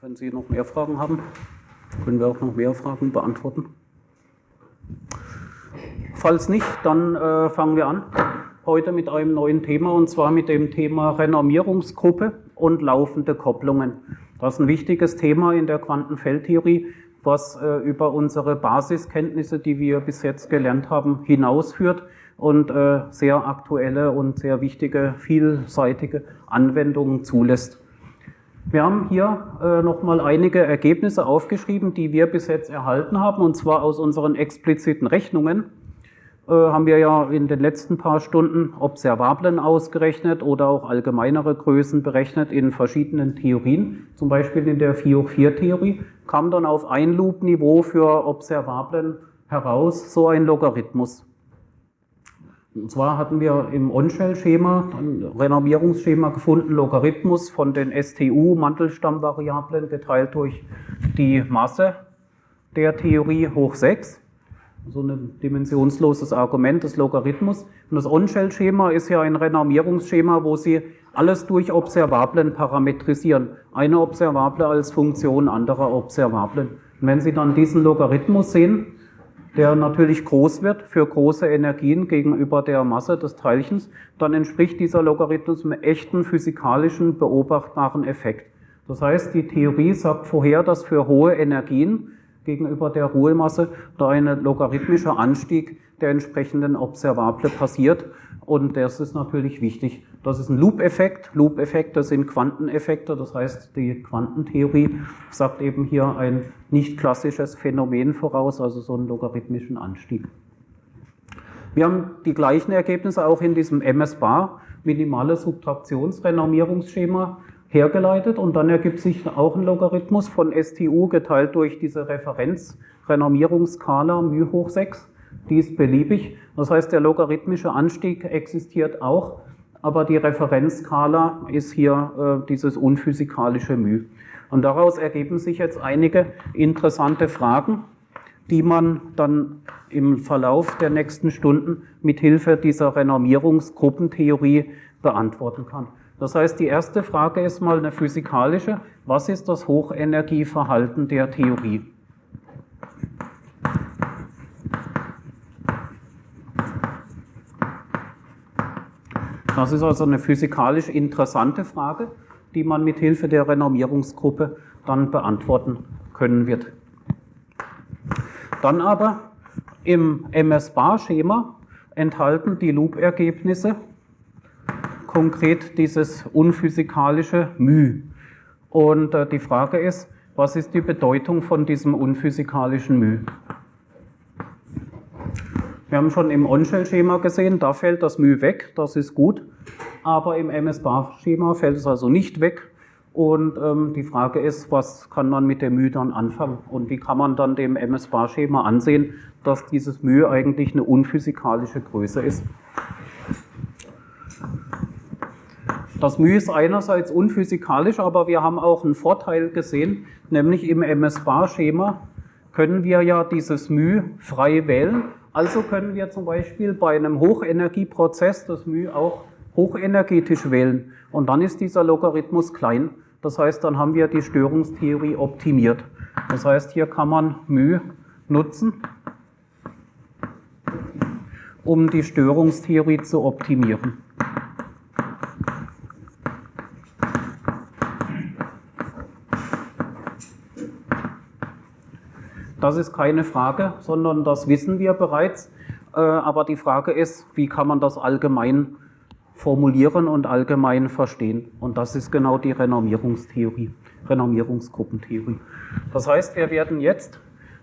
Wenn Sie noch mehr Fragen haben, können wir auch noch mehr Fragen beantworten. Falls nicht, dann äh, fangen wir an heute mit einem neuen Thema und zwar mit dem Thema Renormierungsgruppe und laufende Kopplungen. Das ist ein wichtiges Thema in der Quantenfeldtheorie, was äh, über unsere Basiskenntnisse, die wir bis jetzt gelernt haben, hinausführt und äh, sehr aktuelle und sehr wichtige, vielseitige Anwendungen zulässt. Wir haben hier äh, nochmal einige Ergebnisse aufgeschrieben, die wir bis jetzt erhalten haben, und zwar aus unseren expliziten Rechnungen. Äh, haben wir ja in den letzten paar Stunden Observablen ausgerechnet oder auch allgemeinere Größen berechnet in verschiedenen Theorien. Zum Beispiel in der 4 hoch 4 Theorie kam dann auf ein Loop-Niveau für Observablen heraus so ein Logarithmus. Und zwar hatten wir im On-Shell-Schema, ein Renormierungsschema gefunden, Logarithmus von den STU-Mantelstammvariablen geteilt durch die Masse der Theorie hoch 6. So ein dimensionsloses Argument des Logarithmus. Und das On-Shell-Schema ist ja ein Renormierungsschema, wo Sie alles durch Observablen parametrisieren. Eine Observable als Funktion anderer Observablen. Und wenn Sie dann diesen Logarithmus sehen, der natürlich groß wird für große Energien gegenüber der Masse des Teilchens, dann entspricht dieser Logarithmus einem echten physikalischen beobachtbaren Effekt. Das heißt, die Theorie sagt vorher, dass für hohe Energien gegenüber der Ruhemasse da ein logarithmischer Anstieg der entsprechenden Observable passiert und das ist natürlich wichtig. Das ist ein Loop-Effekt. Loop-Effekte sind Quanteneffekte. Das heißt, die Quantentheorie sagt eben hier ein nicht klassisches Phänomen voraus, also so einen logarithmischen Anstieg. Wir haben die gleichen Ergebnisse auch in diesem MS-Bar, minimale Subtraktionsrenormierungsschema, hergeleitet und dann ergibt sich auch ein Logarithmus von STU geteilt durch diese Referenzrenormierungsskala μ hoch 6 die ist beliebig. Das heißt, der logarithmische Anstieg existiert auch, aber die Referenzskala ist hier äh, dieses unphysikalische μ. Und daraus ergeben sich jetzt einige interessante Fragen, die man dann im Verlauf der nächsten Stunden mit Hilfe dieser Renormierungsgruppentheorie beantworten kann. Das heißt, die erste Frage ist mal eine physikalische. Was ist das Hochenergieverhalten der Theorie? Das ist also eine physikalisch interessante Frage, die man mit Hilfe der Renormierungsgruppe dann beantworten können wird. Dann aber im MS-Bar-Schema enthalten die Loop-Ergebnisse konkret dieses unphysikalische μ. Und äh, die Frage ist, was ist die Bedeutung von diesem unphysikalischen μ? Wir haben schon im On-Shell-Schema gesehen, da fällt das μ weg, das ist gut, aber im MS-Bar-Schema fällt es also nicht weg. Und ähm, die Frage ist, was kann man mit dem μ dann anfangen und wie kann man dann dem MS-Bar-Schema ansehen, dass dieses μ eigentlich eine unphysikalische Größe ist. Das μ ist einerseits unphysikalisch, aber wir haben auch einen Vorteil gesehen, nämlich im MS-Bar-Schema können wir ja dieses μ frei wählen also können wir zum Beispiel bei einem Hochenergieprozess das μ auch hochenergetisch wählen. Und dann ist dieser Logarithmus klein. Das heißt, dann haben wir die Störungstheorie optimiert. Das heißt, hier kann man μ nutzen, um die Störungstheorie zu optimieren. Das ist keine Frage, sondern das wissen wir bereits. Äh, aber die Frage ist, wie kann man das allgemein formulieren und allgemein verstehen? Und das ist genau die Renormierungstheorie, Renormierungsgruppentheorie. Das heißt, wir werden jetzt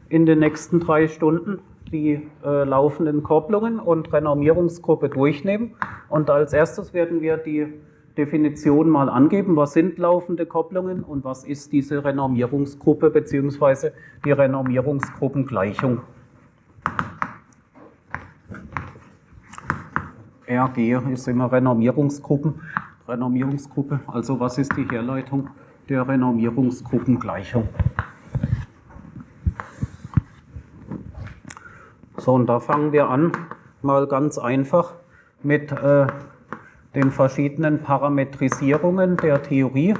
in den nächsten drei Stunden die äh, laufenden Kopplungen und Renormierungsgruppe durchnehmen. Und als erstes werden wir die Definition mal angeben, was sind laufende Kopplungen und was ist diese Renormierungsgruppe bzw. die Renormierungsgruppengleichung. RG ist immer Renormierungsgruppen, Renormierungsgruppe, also was ist die Herleitung der Renormierungsgruppengleichung? So, und da fangen wir an, mal ganz einfach mit äh, den verschiedenen Parametrisierungen der Theorie.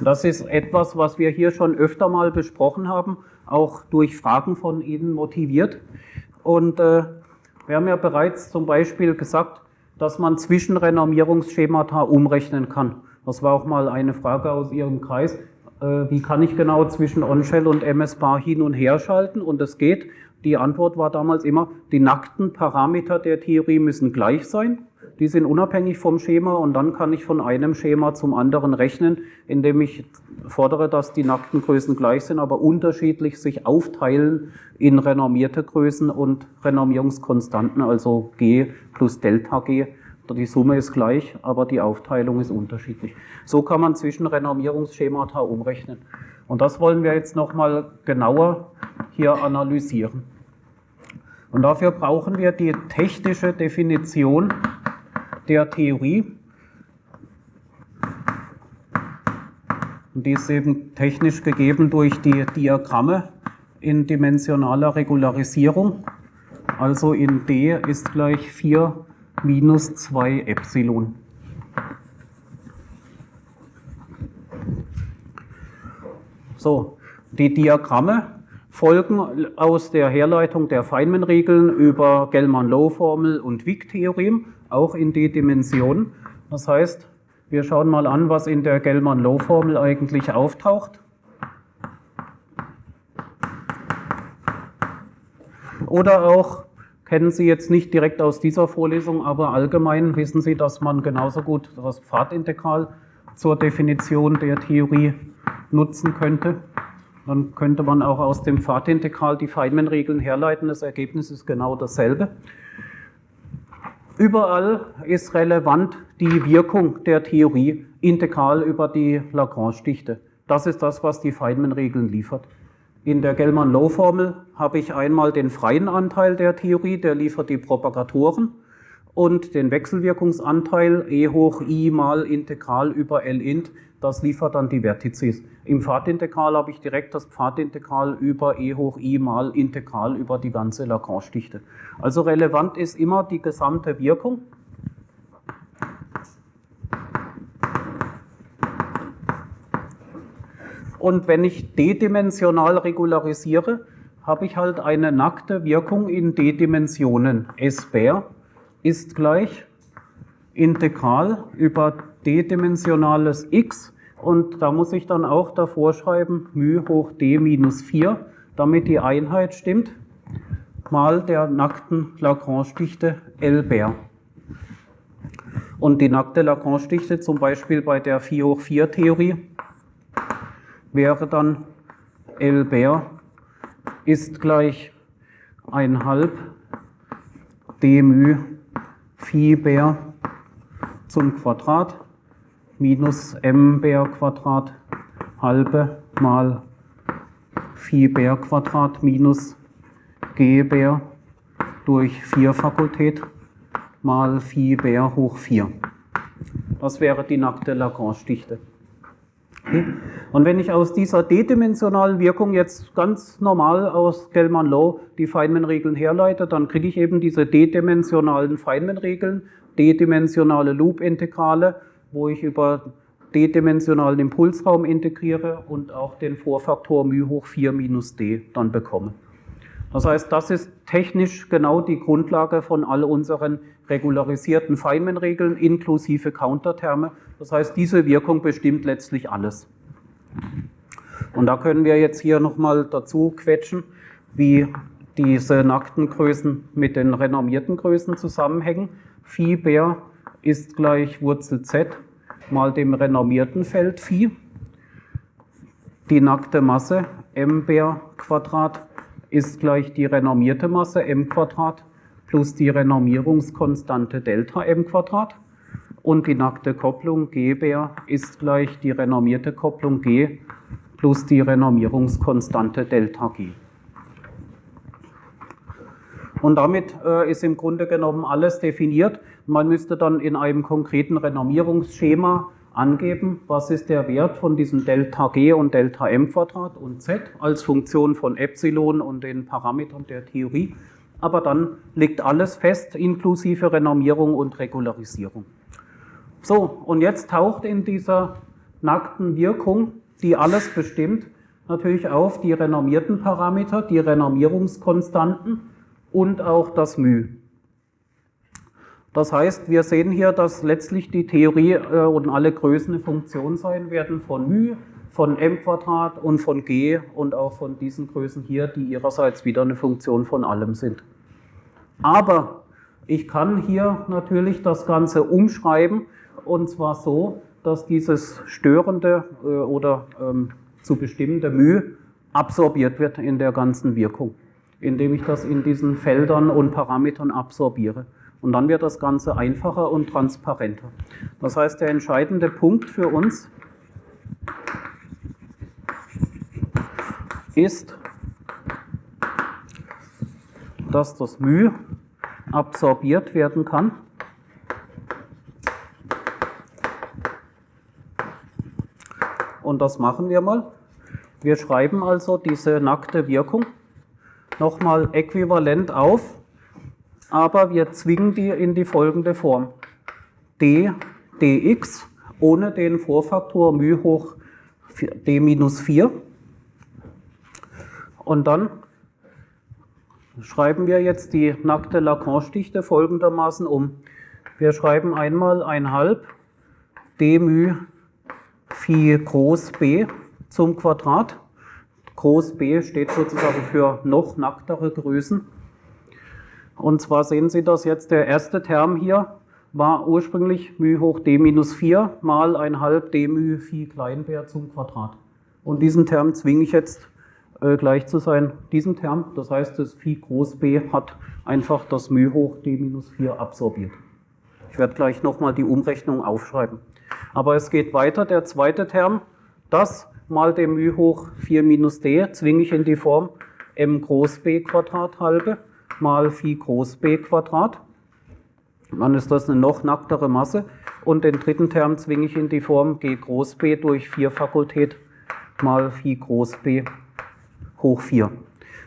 Das ist etwas, was wir hier schon öfter mal besprochen haben, auch durch Fragen von Ihnen motiviert. Und äh, wir haben ja bereits zum Beispiel gesagt, dass man Zwischenrenormierungsschemata umrechnen kann. Das war auch mal eine Frage aus Ihrem Kreis. Äh, wie kann ich genau zwischen OnShell und MS-Bar hin und her schalten? Und das geht. Die Antwort war damals immer, die nackten Parameter der Theorie müssen gleich sein. Die sind unabhängig vom Schema und dann kann ich von einem Schema zum anderen rechnen, indem ich fordere, dass die nackten Größen gleich sind, aber unterschiedlich sich aufteilen in renormierte Größen und Renormierungskonstanten, also G plus Delta G. Die Summe ist gleich, aber die Aufteilung ist unterschiedlich. So kann man zwischen Renormierungsschemata umrechnen. Und das wollen wir jetzt nochmal genauer hier analysieren. Und dafür brauchen wir die technische Definition der Theorie. Und die ist eben technisch gegeben durch die Diagramme in dimensionaler Regularisierung. Also in D ist gleich 4 minus 2 Epsilon. So, die Diagramme folgen aus der Herleitung der Feynman-Regeln über Gell-Mann-Low-Formel und Wick-Theorem auch in die Dimension. Das heißt, wir schauen mal an, was in der Gell-Mann-Low-Formel eigentlich auftaucht. Oder auch, kennen Sie jetzt nicht direkt aus dieser Vorlesung, aber allgemein wissen Sie, dass man genauso gut das Pfadintegral zur Definition der Theorie nutzen könnte. Dann könnte man auch aus dem Pfadintegral die Feynman-Regeln herleiten. Das Ergebnis ist genau dasselbe. Überall ist relevant die Wirkung der Theorie integral über die Lagrange-Dichte. Das ist das, was die Feynman-Regeln liefert. In der Gell-Mann-Low-Formel habe ich einmal den freien Anteil der Theorie, der liefert die Propagatoren und den Wechselwirkungsanteil e hoch i mal Integral über L int, das liefert dann die Vertizes. Im Pfadintegral habe ich direkt das Pfadintegral über e hoch i mal Integral über die ganze Lagrange-Dichte. Also relevant ist immer die gesamte Wirkung. Und wenn ich d-dimensional regularisiere, habe ich halt eine nackte Wirkung in d-Dimensionen. S bar ist gleich Integral über d-dimensionales x und da muss ich dann auch davor schreiben μ hoch d minus 4, damit die Einheit stimmt, mal der nackten Lagrange-Dichte L bar. Und die nackte Lagrange-Dichte zum Beispiel bei der 4 hoch 4 Theorie wäre dann L bar ist gleich 1,5 d μ Phi bar zum Quadrat minus m Bär Quadrat halbe mal Phi Bär Quadrat minus g Bär durch 4 Fakultät mal Phi Bär hoch 4. Das wäre die nackte Lagrange-Dichte. Okay. Und wenn ich aus dieser d-dimensionalen Wirkung jetzt ganz normal aus Gell-Mann-Low die Feynman-Regeln herleite, dann kriege ich eben diese d-dimensionalen Feynman-Regeln, d-dimensionale Loop-Integrale wo ich über d-dimensionalen Impulsraum integriere und auch den Vorfaktor μ hoch 4 minus d dann bekomme. Das heißt, das ist technisch genau die Grundlage von all unseren regularisierten Feynman-Regeln inklusive Counterterme. Das heißt, diese Wirkung bestimmt letztlich alles. Und da können wir jetzt hier nochmal dazu quetschen, wie diese nackten Größen mit den renormierten Größen zusammenhängen. Phi Bär ist gleich Wurzel z mal dem renormierten Feld Phi. Die nackte Masse m Bär Quadrat ist gleich die renormierte Masse m Quadrat plus die Renormierungskonstante Delta m Quadrat. Und die nackte Kopplung G Bär ist gleich die renormierte Kopplung G plus die Renormierungskonstante Delta G. Und damit äh, ist im Grunde genommen alles definiert. Man müsste dann in einem konkreten Renormierungsschema angeben, was ist der Wert von diesem Delta G und Delta M Quadrat und Z als Funktion von Epsilon und den Parametern der Theorie. Aber dann liegt alles fest, inklusive Renormierung und Regularisierung. So, und jetzt taucht in dieser nackten Wirkung, die alles bestimmt, natürlich auf die renommierten Parameter, die Renommierungskonstanten und auch das μ. Das heißt, wir sehen hier, dass letztlich die Theorie äh, und alle Größen eine Funktion sein werden von μ, von m Quadrat und von g und auch von diesen Größen hier, die ihrerseits wieder eine Funktion von allem sind. Aber ich kann hier natürlich das Ganze umschreiben und zwar so, dass dieses störende äh, oder ähm, zu bestimmende μ absorbiert wird in der ganzen Wirkung, indem ich das in diesen Feldern und Parametern absorbiere. Und dann wird das Ganze einfacher und transparenter. Das heißt, der entscheidende Punkt für uns ist, dass das μ absorbiert werden kann. Und das machen wir mal. Wir schreiben also diese nackte Wirkung nochmal äquivalent auf aber wir zwingen die in die folgende Form. d dx ohne den Vorfaktor μ hoch d minus 4. Und dann schreiben wir jetzt die nackte Lacan-Stichte folgendermaßen um. Wir schreiben einmal 1,5 d μ phi groß b zum Quadrat. Groß b steht sozusagen für noch nacktere Größen. Und zwar sehen Sie das jetzt, der erste Term hier war ursprünglich μ hoch d minus 4 mal 1 d μ phi Kleinbär zum Quadrat. Und diesen Term zwinge ich jetzt äh, gleich zu sein, diesem Term. Das heißt, das Phi groß b hat einfach das μ hoch d minus 4 absorbiert. Ich werde gleich nochmal die Umrechnung aufschreiben. Aber es geht weiter, der zweite Term, das mal d μ hoch 4 minus d zwinge ich in die Form m groß b Quadrat halbe mal Phi groß b Quadrat. Dann ist das eine noch nacktere Masse. Und den dritten Term zwinge ich in die Form g groß b durch 4 Fakultät mal Phi groß b hoch 4.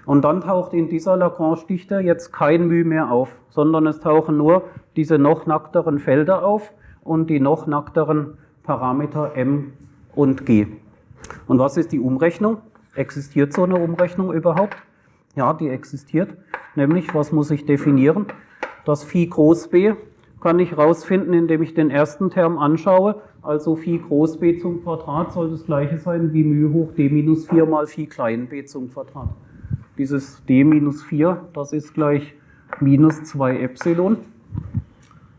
Und dann taucht in dieser Lagrange-Dichte jetzt kein μ mehr auf, sondern es tauchen nur diese noch nackteren Felder auf und die noch nackteren Parameter m und g. Und was ist die Umrechnung? Existiert so eine Umrechnung überhaupt? Ja, die existiert. Nämlich, was muss ich definieren? Das Phi groß b kann ich herausfinden, indem ich den ersten Term anschaue. Also Phi groß b zum Quadrat soll das gleiche sein wie μ hoch d minus 4 mal Phi klein b zum Quadrat. Dieses d minus 4, das ist gleich minus 2 Epsilon.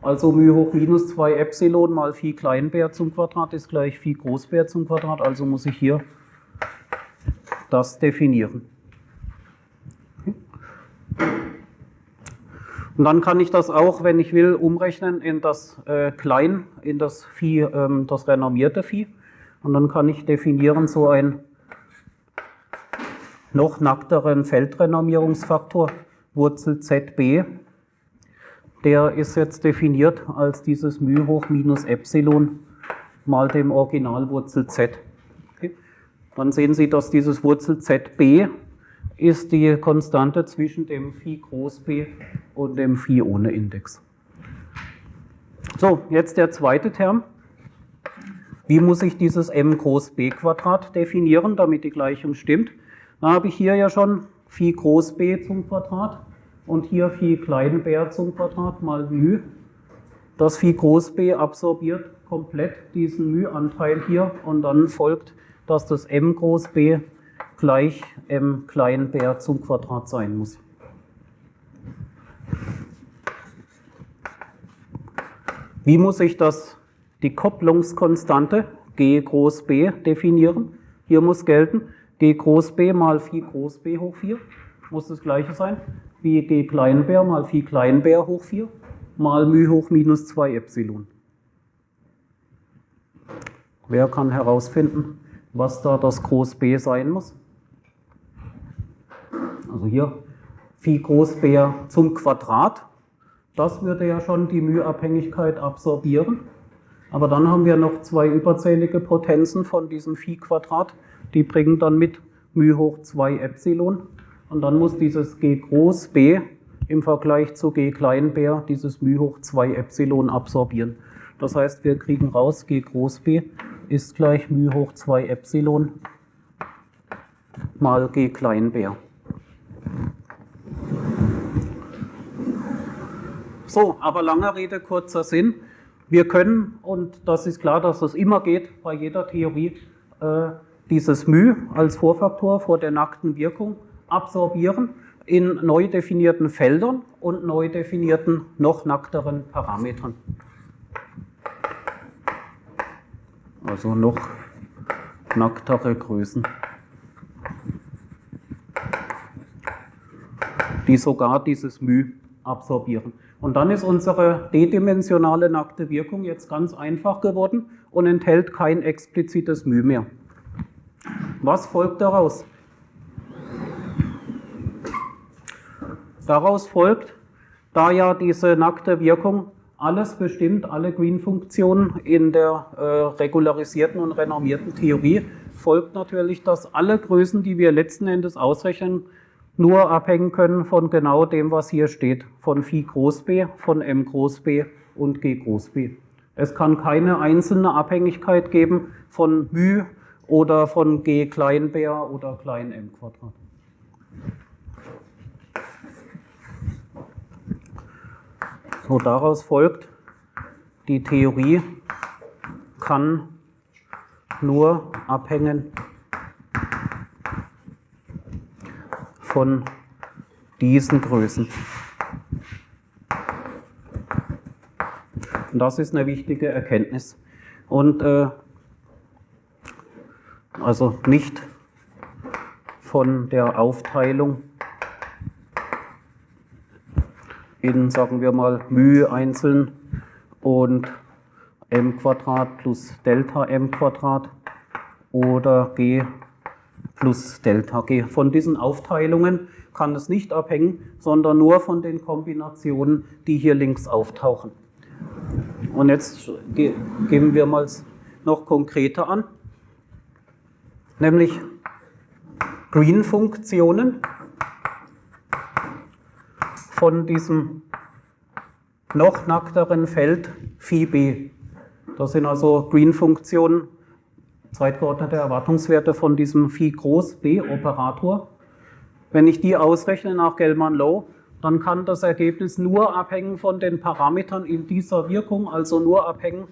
Also μ hoch minus 2 Epsilon mal Phi klein b zum Quadrat ist gleich Phi groß b zum Quadrat. Also muss ich hier das definieren. Und dann kann ich das auch, wenn ich will, umrechnen in das äh, Klein, in das Vieh, ähm, das renommierte Vieh. Und dann kann ich definieren so einen noch nackteren Feldrenommierungsfaktor, Wurzel ZB. Der ist jetzt definiert als dieses μ hoch minus Epsilon mal dem Originalwurzel Z. Okay. Dann sehen Sie, dass dieses Wurzel ZB ist die Konstante zwischen dem Phi groß b und dem Phi ohne Index. So, jetzt der zweite Term. Wie muss ich dieses m groß b Quadrat definieren, damit die Gleichung stimmt? Da habe ich hier ja schon Phi groß b zum Quadrat und hier Phi klein b zum Quadrat mal μ. Das Phi groß b absorbiert komplett diesen μ-Anteil hier und dann folgt, dass das m groß b gleich m klein b zum Quadrat sein muss. Wie muss ich das, die Kopplungskonstante g groß b definieren? Hier muss gelten, g groß b mal phi groß b hoch 4 muss das gleiche sein wie g klein b mal phi klein b hoch 4 mal μ hoch minus 2 Epsilon. Wer kann herausfinden, was da das Groß B sein muss? Also hier Phi groß b zum Quadrat. Das würde ja schon die μ-Abhängigkeit absorbieren. Aber dann haben wir noch zwei überzählige Potenzen von diesem Phi-Quadrat. Die bringen dann mit μ hoch 2 Epsilon. Und dann muss dieses g groß b im Vergleich zu g klein b dieses μ hoch 2 Epsilon absorbieren. Das heißt, wir kriegen raus g groß b ist gleich μ hoch 2 Epsilon mal g klein b. So, aber lange Rede, kurzer Sinn. Wir können, und das ist klar, dass es immer geht bei jeder Theorie, äh, dieses μ als Vorfaktor vor der nackten Wirkung absorbieren in neu definierten Feldern und neu definierten noch nackteren Parametern. Also noch nacktere Größen, die sogar dieses μ absorbieren. Und dann ist unsere d-dimensionale nackte Wirkung jetzt ganz einfach geworden und enthält kein explizites μ mehr. Was folgt daraus? Daraus folgt, da ja diese nackte Wirkung alles bestimmt, alle Green-Funktionen in der äh, regularisierten und renormierten Theorie, folgt natürlich, dass alle Größen, die wir letzten Endes ausrechnen, nur abhängen können von genau dem, was hier steht, von Phi groß b, von m groß b und g groß b. Es kann keine einzelne Abhängigkeit geben von μ oder von g klein b oder klein m Quadrat. So, daraus folgt, die Theorie kann nur abhängen von diesen Größen. Und das ist eine wichtige Erkenntnis. Und äh, also nicht von der Aufteilung in, sagen wir mal, μ einzeln und m plus Delta m oder g plus Delta g. Von diesen Aufteilungen kann es nicht abhängen, sondern nur von den Kombinationen, die hier links auftauchen. Und jetzt gehen wir mal noch konkreter an, nämlich Green-Funktionen von diesem noch nackteren Feld Phi b. Das sind also Green-Funktionen, zeitgeordnete Erwartungswerte von diesem Phi groß b Operator. Wenn ich die ausrechne nach Gell-Mann-Low, dann kann das Ergebnis nur abhängen von den Parametern in dieser Wirkung, also nur abhängen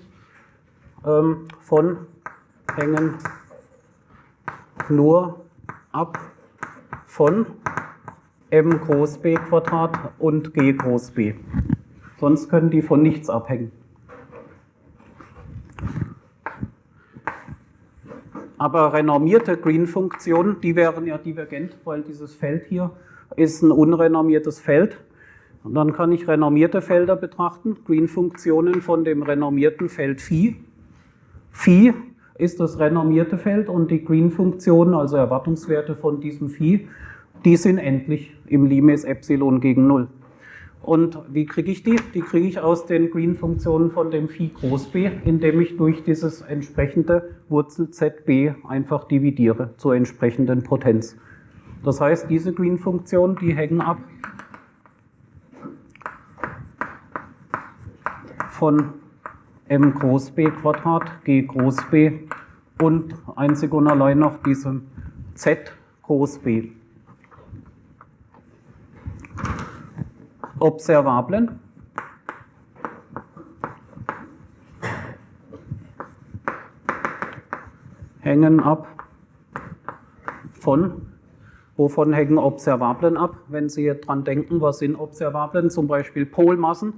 ähm, von, hängen nur ab von m groß b Quadrat und g groß b. Sonst können die von nichts abhängen. Aber renormierte Green-Funktionen, die wären ja divergent, weil dieses Feld hier ist ein unrenormiertes Feld. Und dann kann ich renormierte Felder betrachten, Green-Funktionen von dem renormierten Feld Phi. Phi ist das renormierte Feld und die Green-Funktionen, also Erwartungswerte von diesem Phi, die sind endlich im Limes Epsilon gegen 0. Und wie kriege ich die? Die kriege ich aus den Green-Funktionen von dem Phi groß b, indem ich durch dieses entsprechende Wurzel zb einfach dividiere zur entsprechenden Potenz. Das heißt, diese Green-Funktionen, die hängen ab von m groß b Quadrat, g groß b und einzig und allein noch diesem z groß b. Observablen. Hängen ab von, wovon hängen Observablen ab? Wenn Sie dran denken, was sind Observablen? Zum Beispiel Polmassen.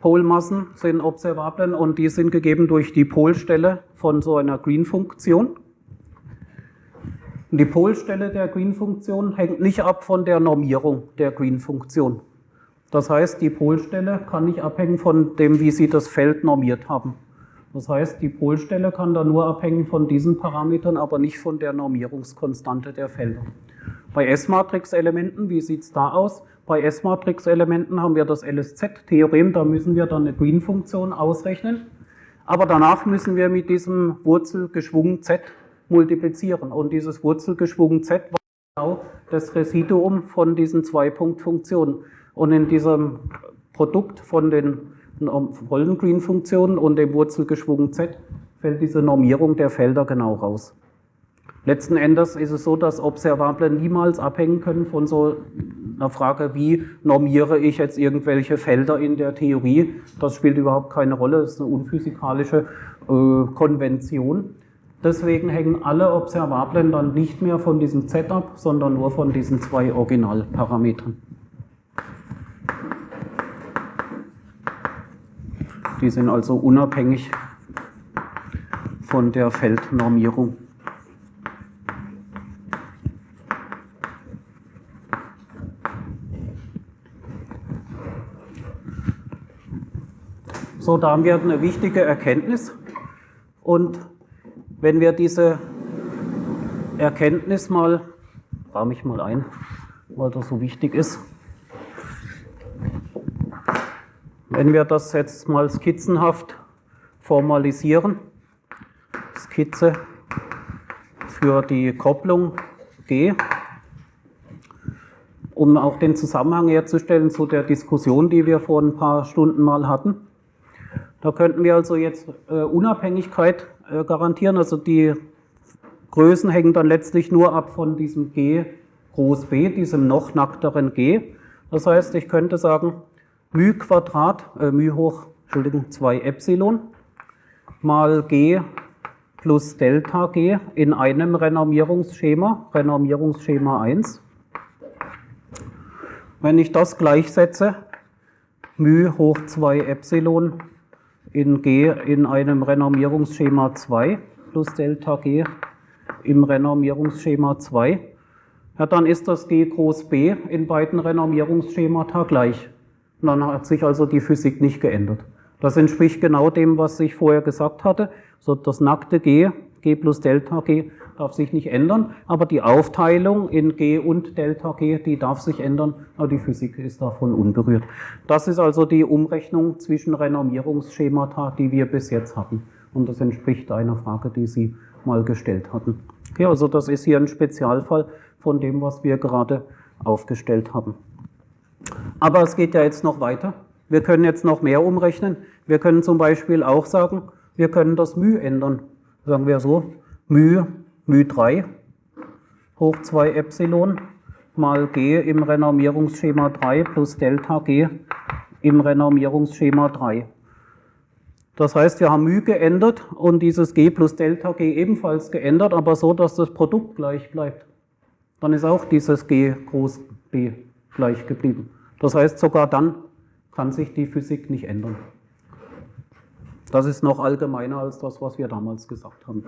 Polmassen sind Observablen und die sind gegeben durch die Polstelle von so einer Green-Funktion. Die Polstelle der Green-Funktion hängt nicht ab von der Normierung der Green-Funktion. Das heißt, die Polstelle kann nicht abhängen von dem, wie Sie das Feld normiert haben. Das heißt, die Polstelle kann da nur abhängen von diesen Parametern, aber nicht von der Normierungskonstante der Felder. Bei S-Matrix-Elementen, wie sieht es da aus? Bei S-Matrix-Elementen haben wir das LSZ-Theorem, da müssen wir dann eine Green-Funktion ausrechnen. Aber danach müssen wir mit diesem Wurzelgeschwungen z multiplizieren. Und dieses Wurzelgeschwungen z war genau das Residuum von diesen zwei Punktfunktionen. Und in diesem Produkt von den vollen Green-Funktionen und dem Wurzelgeschwungen z fällt diese Normierung der Felder genau raus. Letzten Endes ist es so, dass Observable niemals abhängen können von so einer Frage, wie normiere ich jetzt irgendwelche Felder in der Theorie. Das spielt überhaupt keine Rolle, das ist eine unphysikalische äh, Konvention. Deswegen hängen alle Observablen dann nicht mehr von diesem Z ab, sondern nur von diesen zwei Originalparametern. Die sind also unabhängig von der Feldnormierung. So, da haben wir eine wichtige Erkenntnis. Und wenn wir diese Erkenntnis mal, rahme ich mal ein, weil das so wichtig ist. Wenn wir das jetzt mal skizzenhaft formalisieren, Skizze für die Kopplung G, um auch den Zusammenhang herzustellen zu der Diskussion, die wir vor ein paar Stunden mal hatten. Da könnten wir also jetzt äh, Unabhängigkeit äh, garantieren. Also die Größen hängen dann letztlich nur ab von diesem G groß B, diesem noch nackteren G. Das heißt, ich könnte sagen, μ Quadrat, äh, μ hoch, Entschuldigung, 2 Epsilon mal G plus Delta G in einem Renormierungsschema, Renormierungsschema 1. Wenn ich das gleichsetze, μ hoch 2 Epsilon in G in einem Renormierungsschema 2 plus Delta G im Renormierungsschema 2, ja, dann ist das G groß B in beiden Renormierungsschemata gleich. Dann hat sich also die Physik nicht geändert. Das entspricht genau dem, was ich vorher gesagt hatte. So das nackte G, G plus Delta G, darf sich nicht ändern, aber die Aufteilung in G und Delta G, die darf sich ändern, aber die Physik ist davon unberührt. Das ist also die Umrechnung zwischen Renormierungsschemata, die wir bis jetzt hatten. Und das entspricht einer Frage, die Sie mal gestellt hatten. Okay, also das ist hier ein Spezialfall von dem, was wir gerade aufgestellt haben. Aber es geht ja jetzt noch weiter. Wir können jetzt noch mehr umrechnen. Wir können zum Beispiel auch sagen, wir können das μ ändern. Sagen wir so, μ μ3 hoch 2 Epsilon mal g im Renormierungsschema 3 plus Delta g im Renormierungsschema 3. Das heißt, wir haben μ geändert und dieses g plus Delta g ebenfalls geändert, aber so, dass das Produkt gleich bleibt. Dann ist auch dieses g groß b gleich geblieben. Das heißt, sogar dann kann sich die Physik nicht ändern. Das ist noch allgemeiner als das, was wir damals gesagt haben.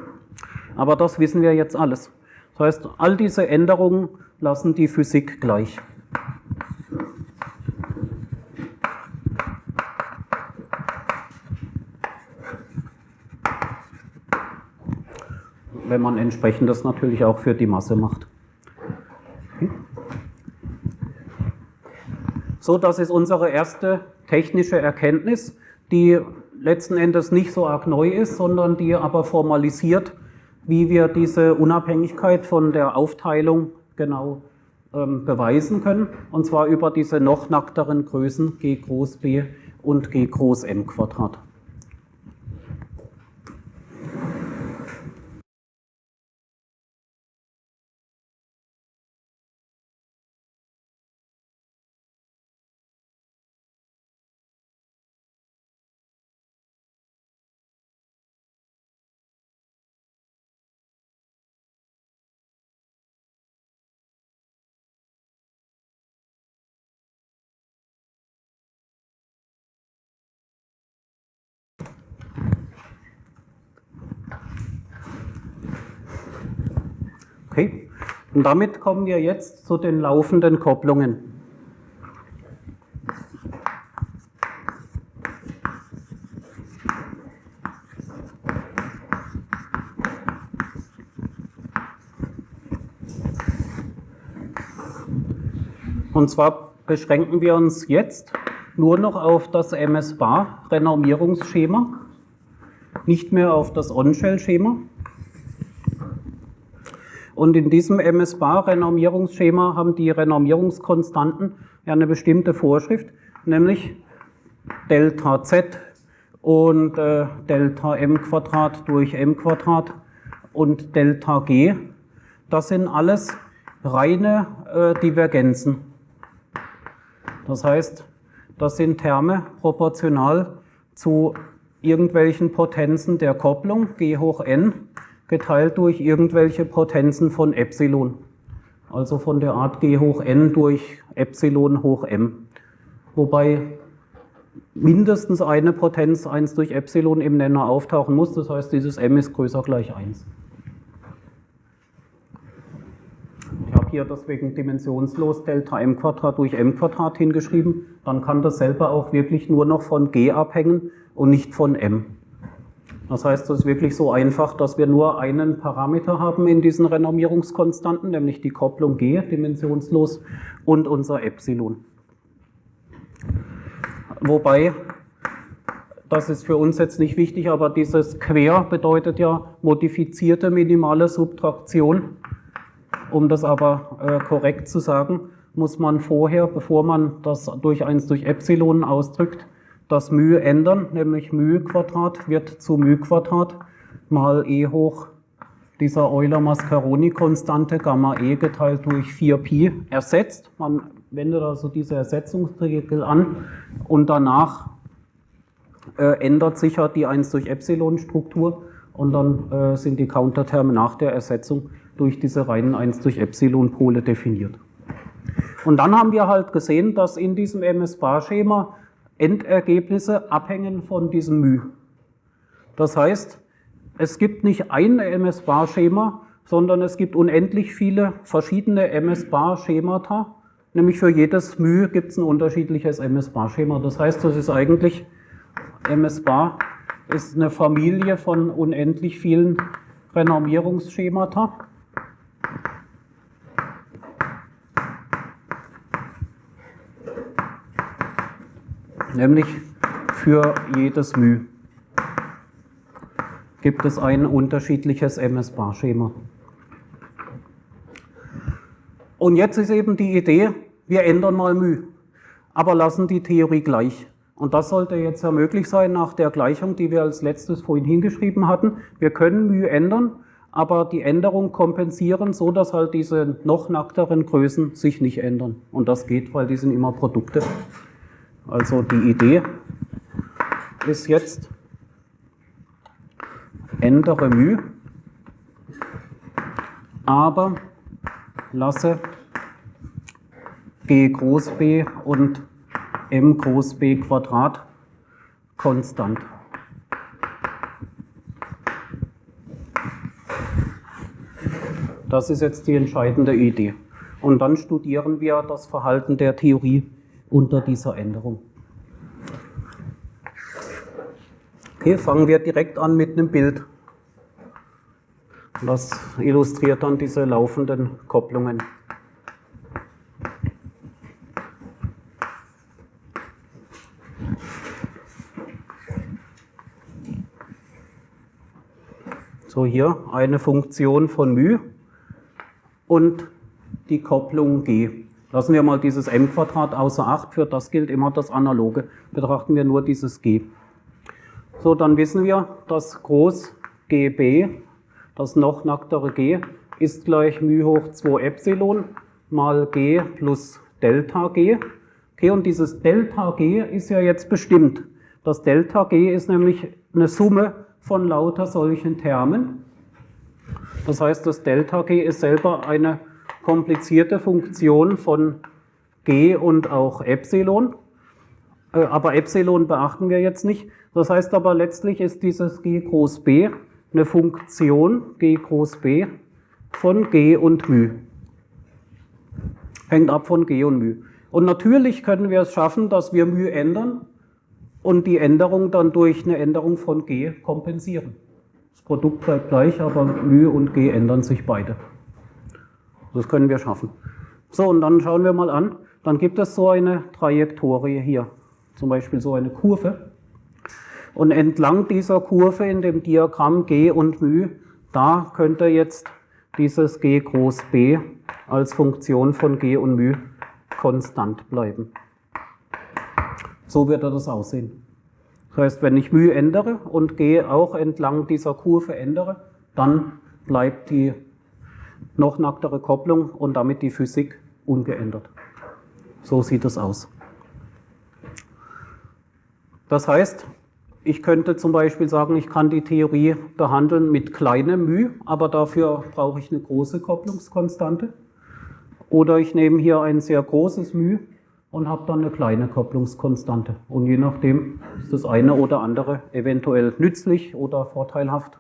Aber das wissen wir jetzt alles. Das heißt, all diese Änderungen lassen die Physik gleich. Wenn man entsprechendes natürlich auch für die Masse macht. So, das ist unsere erste technische Erkenntnis, die letzten Endes nicht so arg neu ist, sondern die aber formalisiert, wie wir diese Unabhängigkeit von der Aufteilung genau ähm, beweisen können, und zwar über diese noch nackteren Größen g groß b und g groß m Quadrat. Okay, und damit kommen wir jetzt zu den laufenden Kopplungen. Und zwar beschränken wir uns jetzt nur noch auf das MS-Bar-Renormierungsschema, nicht mehr auf das On-Shell-Schema. Und in diesem MS-Bar-Renormierungsschema haben die Renormierungskonstanten ja eine bestimmte Vorschrift, nämlich Delta Z und äh, Delta m Quadrat durch m Quadrat und Delta g. Das sind alles reine äh, Divergenzen. Das heißt, das sind Terme proportional zu irgendwelchen Potenzen der Kopplung, g hoch n, geteilt durch irgendwelche Potenzen von Epsilon. Also von der Art g hoch n durch Epsilon hoch m. Wobei mindestens eine Potenz 1 durch Epsilon im Nenner auftauchen muss. Das heißt, dieses m ist größer gleich 1. Ich habe hier deswegen dimensionslos Delta m Quadrat durch m Quadrat hingeschrieben. Dann kann das selber auch wirklich nur noch von g abhängen und nicht von m. Das heißt, es ist wirklich so einfach, dass wir nur einen Parameter haben in diesen Renormierungskonstanten, nämlich die Kopplung g, dimensionslos, und unser Epsilon. Wobei, das ist für uns jetzt nicht wichtig, aber dieses Quer bedeutet ja modifizierte minimale Subtraktion. Um das aber äh, korrekt zu sagen, muss man vorher, bevor man das durch 1 durch Epsilon ausdrückt, das μ ändern, nämlich μ Quadrat wird zu μ Quadrat mal e hoch dieser Euler-Mascaroni-Konstante Gamma e geteilt durch 4pi ersetzt. Man wendet also diese Ersetzungsregel an und danach äh, ändert sich ja die 1 durch Epsilon-Struktur und dann äh, sind die Counterterme nach der Ersetzung durch diese reinen 1 durch Epsilon-Pole definiert. Und dann haben wir halt gesehen, dass in diesem MS-Bar-Schema Endergebnisse abhängen von diesem μ. Das heißt, es gibt nicht ein MS-Bar-Schema, sondern es gibt unendlich viele verschiedene MS-Bar-Schemata. Nämlich für jedes μ gibt es ein unterschiedliches MS-Bar-Schema. Das heißt, das ist eigentlich, MS-Bar ist eine Familie von unendlich vielen Renormierungsschemata. nämlich für jedes μ gibt es ein unterschiedliches MS-Bar-Schema. Und jetzt ist eben die Idee, wir ändern mal μ, aber lassen die Theorie gleich. Und das sollte jetzt ja möglich sein nach der Gleichung, die wir als letztes vorhin hingeschrieben hatten. Wir können μ ändern, aber die Änderung kompensieren, so dass halt diese noch nackteren Größen sich nicht ändern. Und das geht, weil die sind immer Produkte. Also die Idee ist jetzt, ändere μ, aber lasse g groß B und m groß B Quadrat konstant. Das ist jetzt die entscheidende Idee. Und dann studieren wir das Verhalten der Theorie unter dieser Änderung. Okay, fangen wir direkt an mit einem Bild. Das illustriert dann diese laufenden Kopplungen. So hier eine Funktion von μ und die Kopplung g. Lassen wir mal dieses m außer Acht, für das gilt immer das Analoge. Betrachten wir nur dieses g. So, dann wissen wir, dass groß gb, das noch nacktere g, ist gleich μ hoch 2 Epsilon mal g plus Delta g. Okay, und dieses Delta g ist ja jetzt bestimmt. Das Delta g ist nämlich eine Summe von lauter solchen Termen. Das heißt, das Delta g ist selber eine komplizierte Funktion von g und auch Epsilon. Äh, aber Epsilon beachten wir jetzt nicht. Das heißt aber letztlich ist dieses g groß b eine Funktion g groß b von g und μ. Hängt ab von g und μ. Und natürlich können wir es schaffen, dass wir μ ändern und die Änderung dann durch eine Änderung von g kompensieren. Das Produkt bleibt gleich, aber μ und g ändern sich beide. Das können wir schaffen. So, und dann schauen wir mal an. Dann gibt es so eine Trajektorie hier, zum Beispiel so eine Kurve. Und entlang dieser Kurve in dem Diagramm G und μ, da könnte jetzt dieses G groß B als Funktion von G und μ konstant bleiben. So wird das aussehen. Das heißt, wenn ich μ ändere und G auch entlang dieser Kurve ändere, dann bleibt die noch nacktere Kopplung und damit die Physik ungeändert. So sieht es aus. Das heißt, ich könnte zum Beispiel sagen, ich kann die Theorie behandeln mit kleinem μ, aber dafür brauche ich eine große Kopplungskonstante. Oder ich nehme hier ein sehr großes μ und habe dann eine kleine Kopplungskonstante. Und je nachdem ist das eine oder andere eventuell nützlich oder vorteilhaft.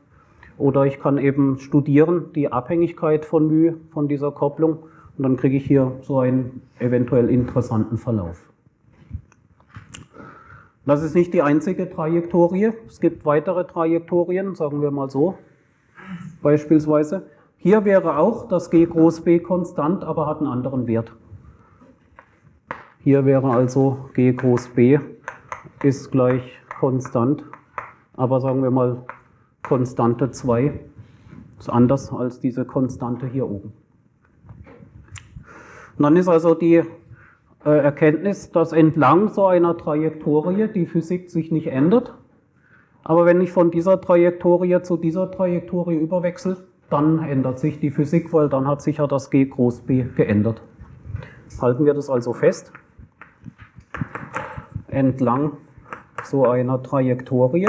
Oder ich kann eben studieren die Abhängigkeit von μ von dieser Kopplung und dann kriege ich hier so einen eventuell interessanten Verlauf. Das ist nicht die einzige Trajektorie. Es gibt weitere Trajektorien, sagen wir mal so. Beispielsweise. Hier wäre auch das G groß B konstant, aber hat einen anderen Wert. Hier wäre also G groß B ist gleich konstant, aber sagen wir mal Konstante 2 ist anders als diese Konstante hier oben. Und dann ist also die äh, Erkenntnis, dass entlang so einer Trajektorie die Physik sich nicht ändert. Aber wenn ich von dieser Trajektorie zu dieser Trajektorie überwechsel, dann ändert sich die Physik, weil dann hat sich ja das G groß B geändert. Halten wir das also fest. Entlang so einer Trajektorie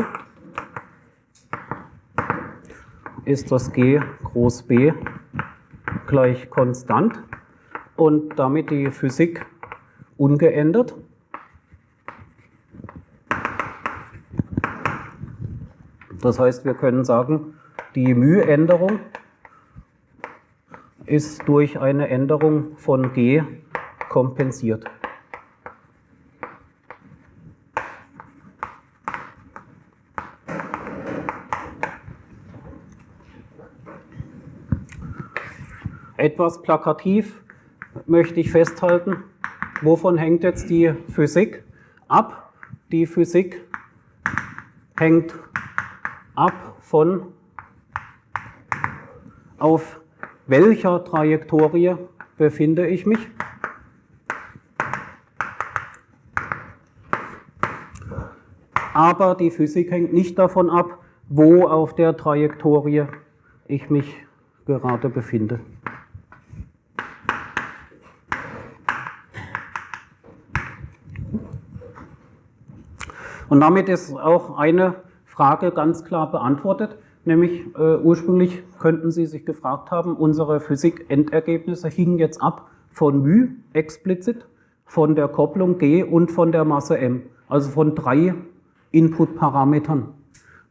ist das G groß B gleich konstant und damit die Physik ungeändert. Das heißt, wir können sagen, die μ-Änderung ist durch eine Änderung von g kompensiert. Etwas plakativ möchte ich festhalten, wovon hängt jetzt die Physik ab? Die Physik hängt ab von auf welcher Trajektorie befinde ich mich. Aber die Physik hängt nicht davon ab, wo auf der Trajektorie ich mich gerade befinde. Und damit ist auch eine Frage ganz klar beantwortet, nämlich äh, ursprünglich könnten Sie sich gefragt haben, unsere Physik-Endergebnisse hingen jetzt ab von μ explizit, von der Kopplung G und von der Masse m, also von drei Input-Parametern.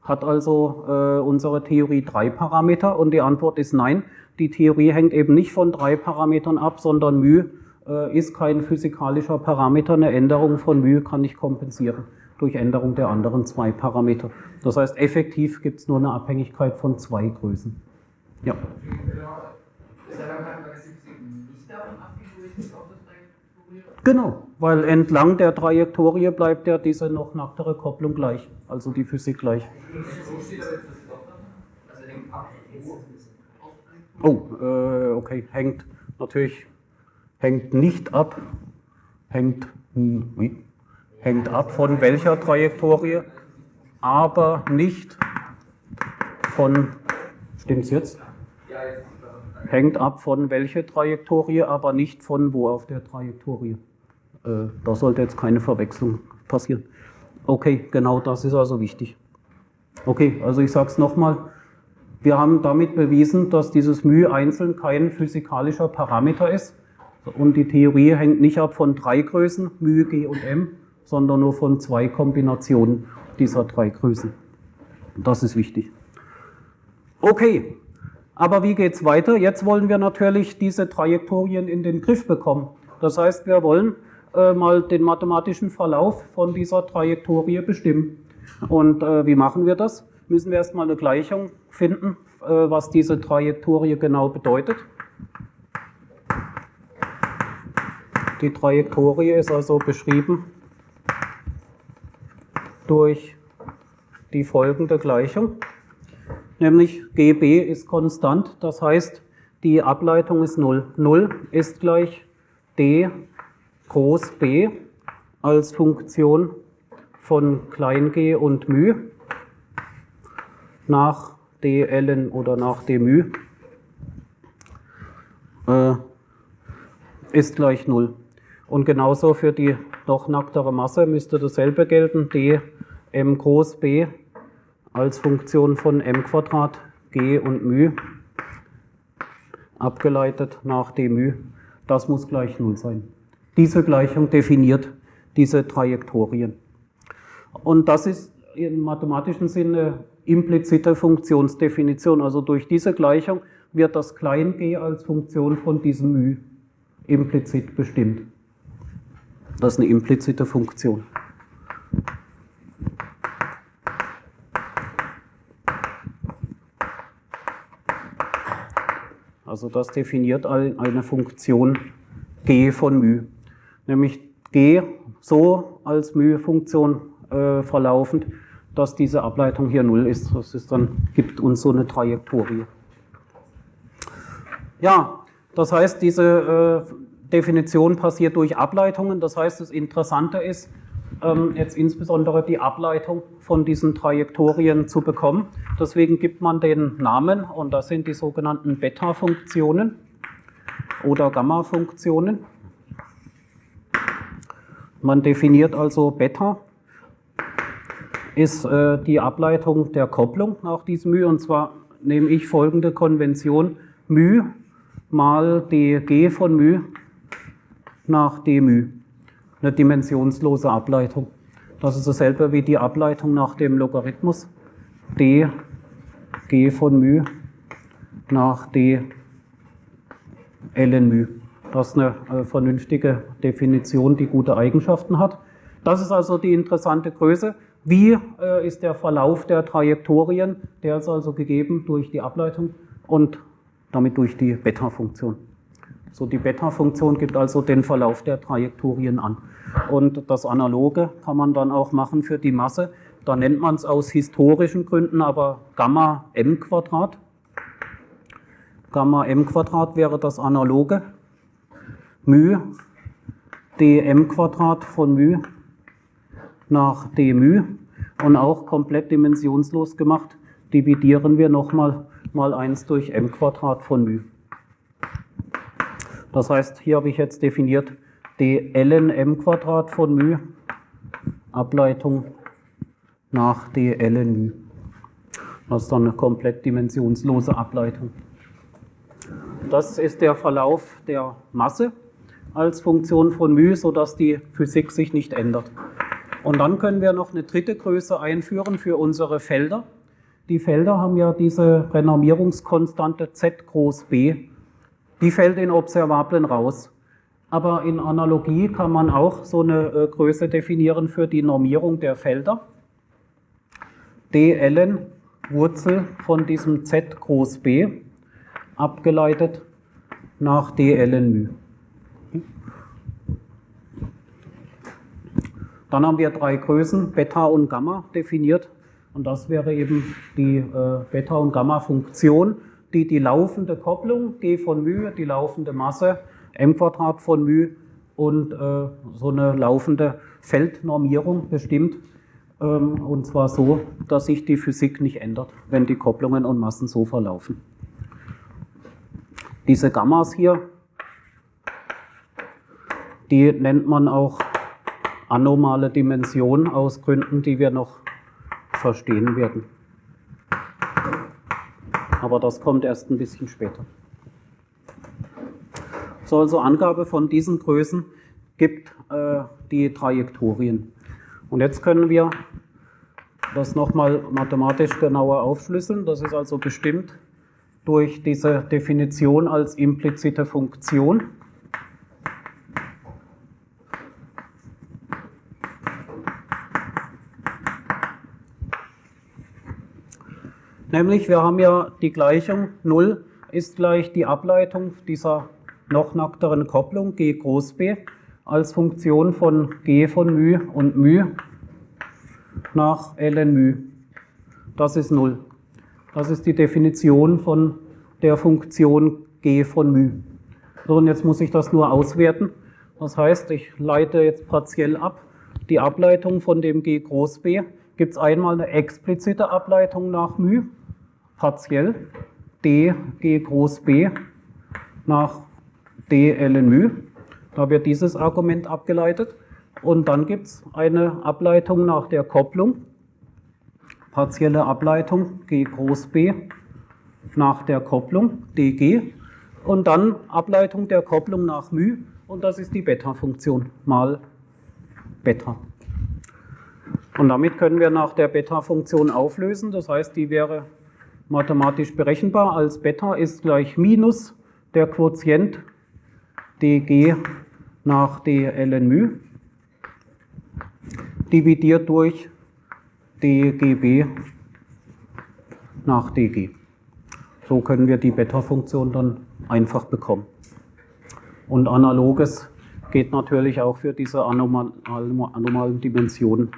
Hat also äh, unsere Theorie drei Parameter und die Antwort ist nein. Die Theorie hängt eben nicht von drei Parametern ab, sondern μ äh, ist kein physikalischer Parameter. Eine Änderung von μ kann ich kompensieren durch Änderung der anderen zwei Parameter. Das heißt, effektiv gibt es nur eine Abhängigkeit von zwei Größen. Ja. Genau, weil entlang der Trajektorie bleibt ja diese noch nacktere Kopplung gleich, also die Physik gleich. Oh, äh, okay, hängt natürlich, hängt nicht ab, hängt, wie? Hängt ab von welcher Trajektorie, aber nicht von, stimmt's jetzt? Hängt ab von welcher Trajektorie, aber nicht von wo auf der Trajektorie. Äh, da sollte jetzt keine Verwechslung passieren. Okay, genau das ist also wichtig. Okay, also ich sage es nochmal. Wir haben damit bewiesen, dass dieses μ einzeln kein physikalischer Parameter ist. Und die Theorie hängt nicht ab von drei Größen, μ, g und m, sondern nur von zwei Kombinationen dieser drei Größen. Das ist wichtig. Okay, aber wie geht es weiter? Jetzt wollen wir natürlich diese Trajektorien in den Griff bekommen. Das heißt, wir wollen äh, mal den mathematischen Verlauf von dieser Trajektorie bestimmen. Und äh, wie machen wir das? Müssen wir erstmal eine Gleichung finden, äh, was diese Trajektorie genau bedeutet. Die Trajektorie ist also beschrieben durch die folgende Gleichung, nämlich GB ist konstant, das heißt, die Ableitung ist 0. 0 ist gleich d groß b als Funktion von klein g und μ nach d ln oder nach d μ äh, ist gleich 0. Und genauso für die noch nacktere Masse müsste dasselbe gelten, d m groß b als Funktion von m Quadrat g und μ abgeleitet nach d μ. Das muss gleich 0 sein. Diese Gleichung definiert diese Trajektorien. Und das ist im mathematischen Sinne implizite Funktionsdefinition. Also durch diese Gleichung wird das klein g als Funktion von diesem μ implizit bestimmt. Das ist eine implizite Funktion. Also das definiert eine Funktion g von μ. Nämlich g so als μ-Funktion äh, verlaufend, dass diese Ableitung hier 0 ist. Das ist dann, gibt uns so eine Trajektorie. Ja, das heißt, diese äh, Definition passiert durch Ableitungen. Das heißt, das Interessante ist, jetzt insbesondere die Ableitung von diesen Trajektorien zu bekommen. Deswegen gibt man den Namen und das sind die sogenannten Beta-Funktionen oder Gamma-Funktionen. Man definiert also Beta ist äh, die Ableitung der Kopplung nach diesem μ und zwar nehme ich folgende Konvention μ mal dg von μ nach dμ eine dimensionslose Ableitung. Das ist dasselbe wie die Ableitung nach dem Logarithmus d g von μ nach d ln μ. Das ist eine äh, vernünftige Definition, die gute Eigenschaften hat. Das ist also die interessante Größe. Wie äh, ist der Verlauf der Trajektorien? Der ist also gegeben durch die Ableitung und damit durch die Beta-Funktion. So, die Beta-Funktion gibt also den Verlauf der Trajektorien an. Und das Analoge kann man dann auch machen für die Masse. Da nennt man es aus historischen Gründen aber Gamma m Quadrat. Gamma m Quadrat wäre das Analoge. μ dm Quadrat von μ nach dμ und auch komplett dimensionslos gemacht, dividieren wir nochmal mal 1 durch m Quadrat von μ. Das heißt, hier habe ich jetzt definiert d ln m Quadrat von μ, Ableitung nach d ln μ. Das ist dann eine komplett dimensionslose Ableitung. Das ist der Verlauf der Masse als Funktion von μ, sodass die Physik sich nicht ändert. Und dann können wir noch eine dritte Größe einführen für unsere Felder. Die Felder haben ja diese Renormierungskonstante z groß b die fällt in Observablen raus. Aber in Analogie kann man auch so eine äh, Größe definieren für die Normierung der Felder. dln Wurzel von diesem z groß b abgeleitet nach dln μ. Dann haben wir drei Größen, Beta und Gamma, definiert. Und das wäre eben die äh, Beta- und Gamma-Funktion die die laufende Kopplung, G von μ, die laufende Masse, m Quadrat von μ und äh, so eine laufende Feldnormierung bestimmt. Ähm, und zwar so, dass sich die Physik nicht ändert, wenn die Kopplungen und Massen so verlaufen. Diese Gammas hier, die nennt man auch anomale Dimension aus Gründen, die wir noch verstehen werden aber das kommt erst ein bisschen später. So, also Angabe von diesen Größen gibt äh, die Trajektorien. Und jetzt können wir das nochmal mathematisch genauer aufschlüsseln. Das ist also bestimmt durch diese Definition als implizite Funktion. Nämlich, wir haben ja die Gleichung 0 ist gleich die Ableitung dieser noch nackteren Kopplung g groß b als Funktion von g von μ und μ nach ln μ. Das ist 0. Das ist die Definition von der Funktion g von μ. So, und jetzt muss ich das nur auswerten. Das heißt, ich leite jetzt partiell ab die Ableitung von dem G groß B, gibt es einmal eine explizite Ableitung nach μ, partiell, d G groß B nach d ln μ. Da wird dieses Argument abgeleitet. Und dann gibt es eine Ableitung nach der Kopplung, partielle Ableitung G groß B nach der Kopplung dg und dann Ableitung der Kopplung nach μ und das ist die Beta-Funktion mal Beta. Und damit können wir nach der Beta-Funktion auflösen, das heißt, die wäre mathematisch berechenbar als Beta ist gleich minus der Quotient dg nach d ln μ dividiert durch dgb nach dg. So können wir die Beta-Funktion dann einfach bekommen. Und analoges geht natürlich auch für diese anomal, anomalen Dimensionen.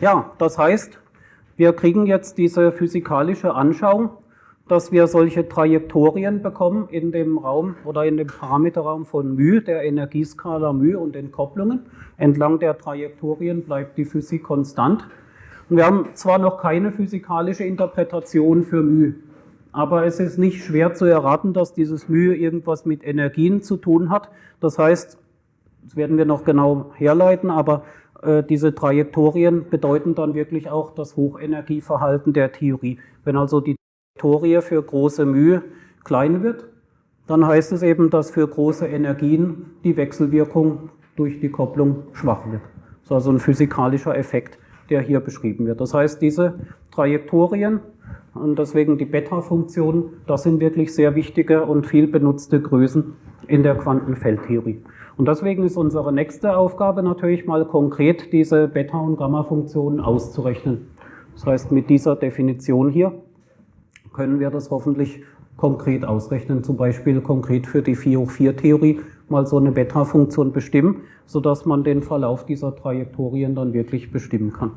Ja, das heißt, wir kriegen jetzt diese physikalische Anschauung, dass wir solche Trajektorien bekommen in dem Raum oder in dem Parameterraum von μ, der Energieskala μ und den Kopplungen. Entlang der Trajektorien bleibt die Physik konstant. Und wir haben zwar noch keine physikalische Interpretation für μ, aber es ist nicht schwer zu erraten, dass dieses μ irgendwas mit Energien zu tun hat. Das heißt, das werden wir noch genau herleiten, aber äh, diese Trajektorien bedeuten dann wirklich auch das Hochenergieverhalten der Theorie. Wenn also die Trajektorie für große Mühe klein wird, dann heißt es eben, dass für große Energien die Wechselwirkung durch die Kopplung schwach wird. Das ist also ein physikalischer Effekt, der hier beschrieben wird. Das heißt, diese Trajektorien und deswegen die Beta-Funktion, das sind wirklich sehr wichtige und viel benutzte Größen in der Quantenfeldtheorie. Und deswegen ist unsere nächste Aufgabe natürlich mal konkret diese Beta- und Gamma-Funktionen auszurechnen. Das heißt, mit dieser Definition hier können wir das hoffentlich konkret ausrechnen, zum Beispiel konkret für die 4 hoch 4 Theorie mal so eine Beta-Funktion bestimmen, sodass man den Verlauf dieser Trajektorien dann wirklich bestimmen kann.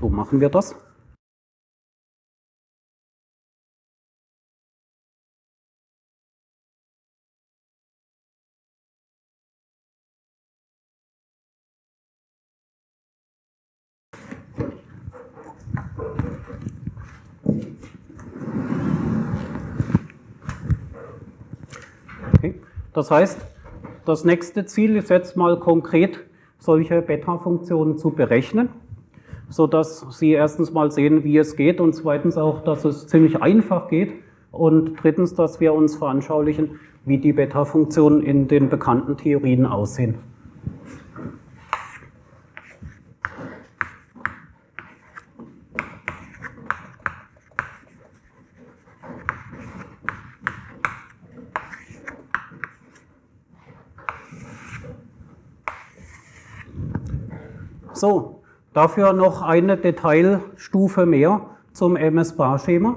So machen wir das. Das heißt, das nächste Ziel ist jetzt mal konkret, solche Beta-Funktionen zu berechnen, sodass Sie erstens mal sehen, wie es geht und zweitens auch, dass es ziemlich einfach geht und drittens, dass wir uns veranschaulichen, wie die Beta-Funktionen in den bekannten Theorien aussehen. So, dafür noch eine Detailstufe mehr zum MS-Bar-Schema.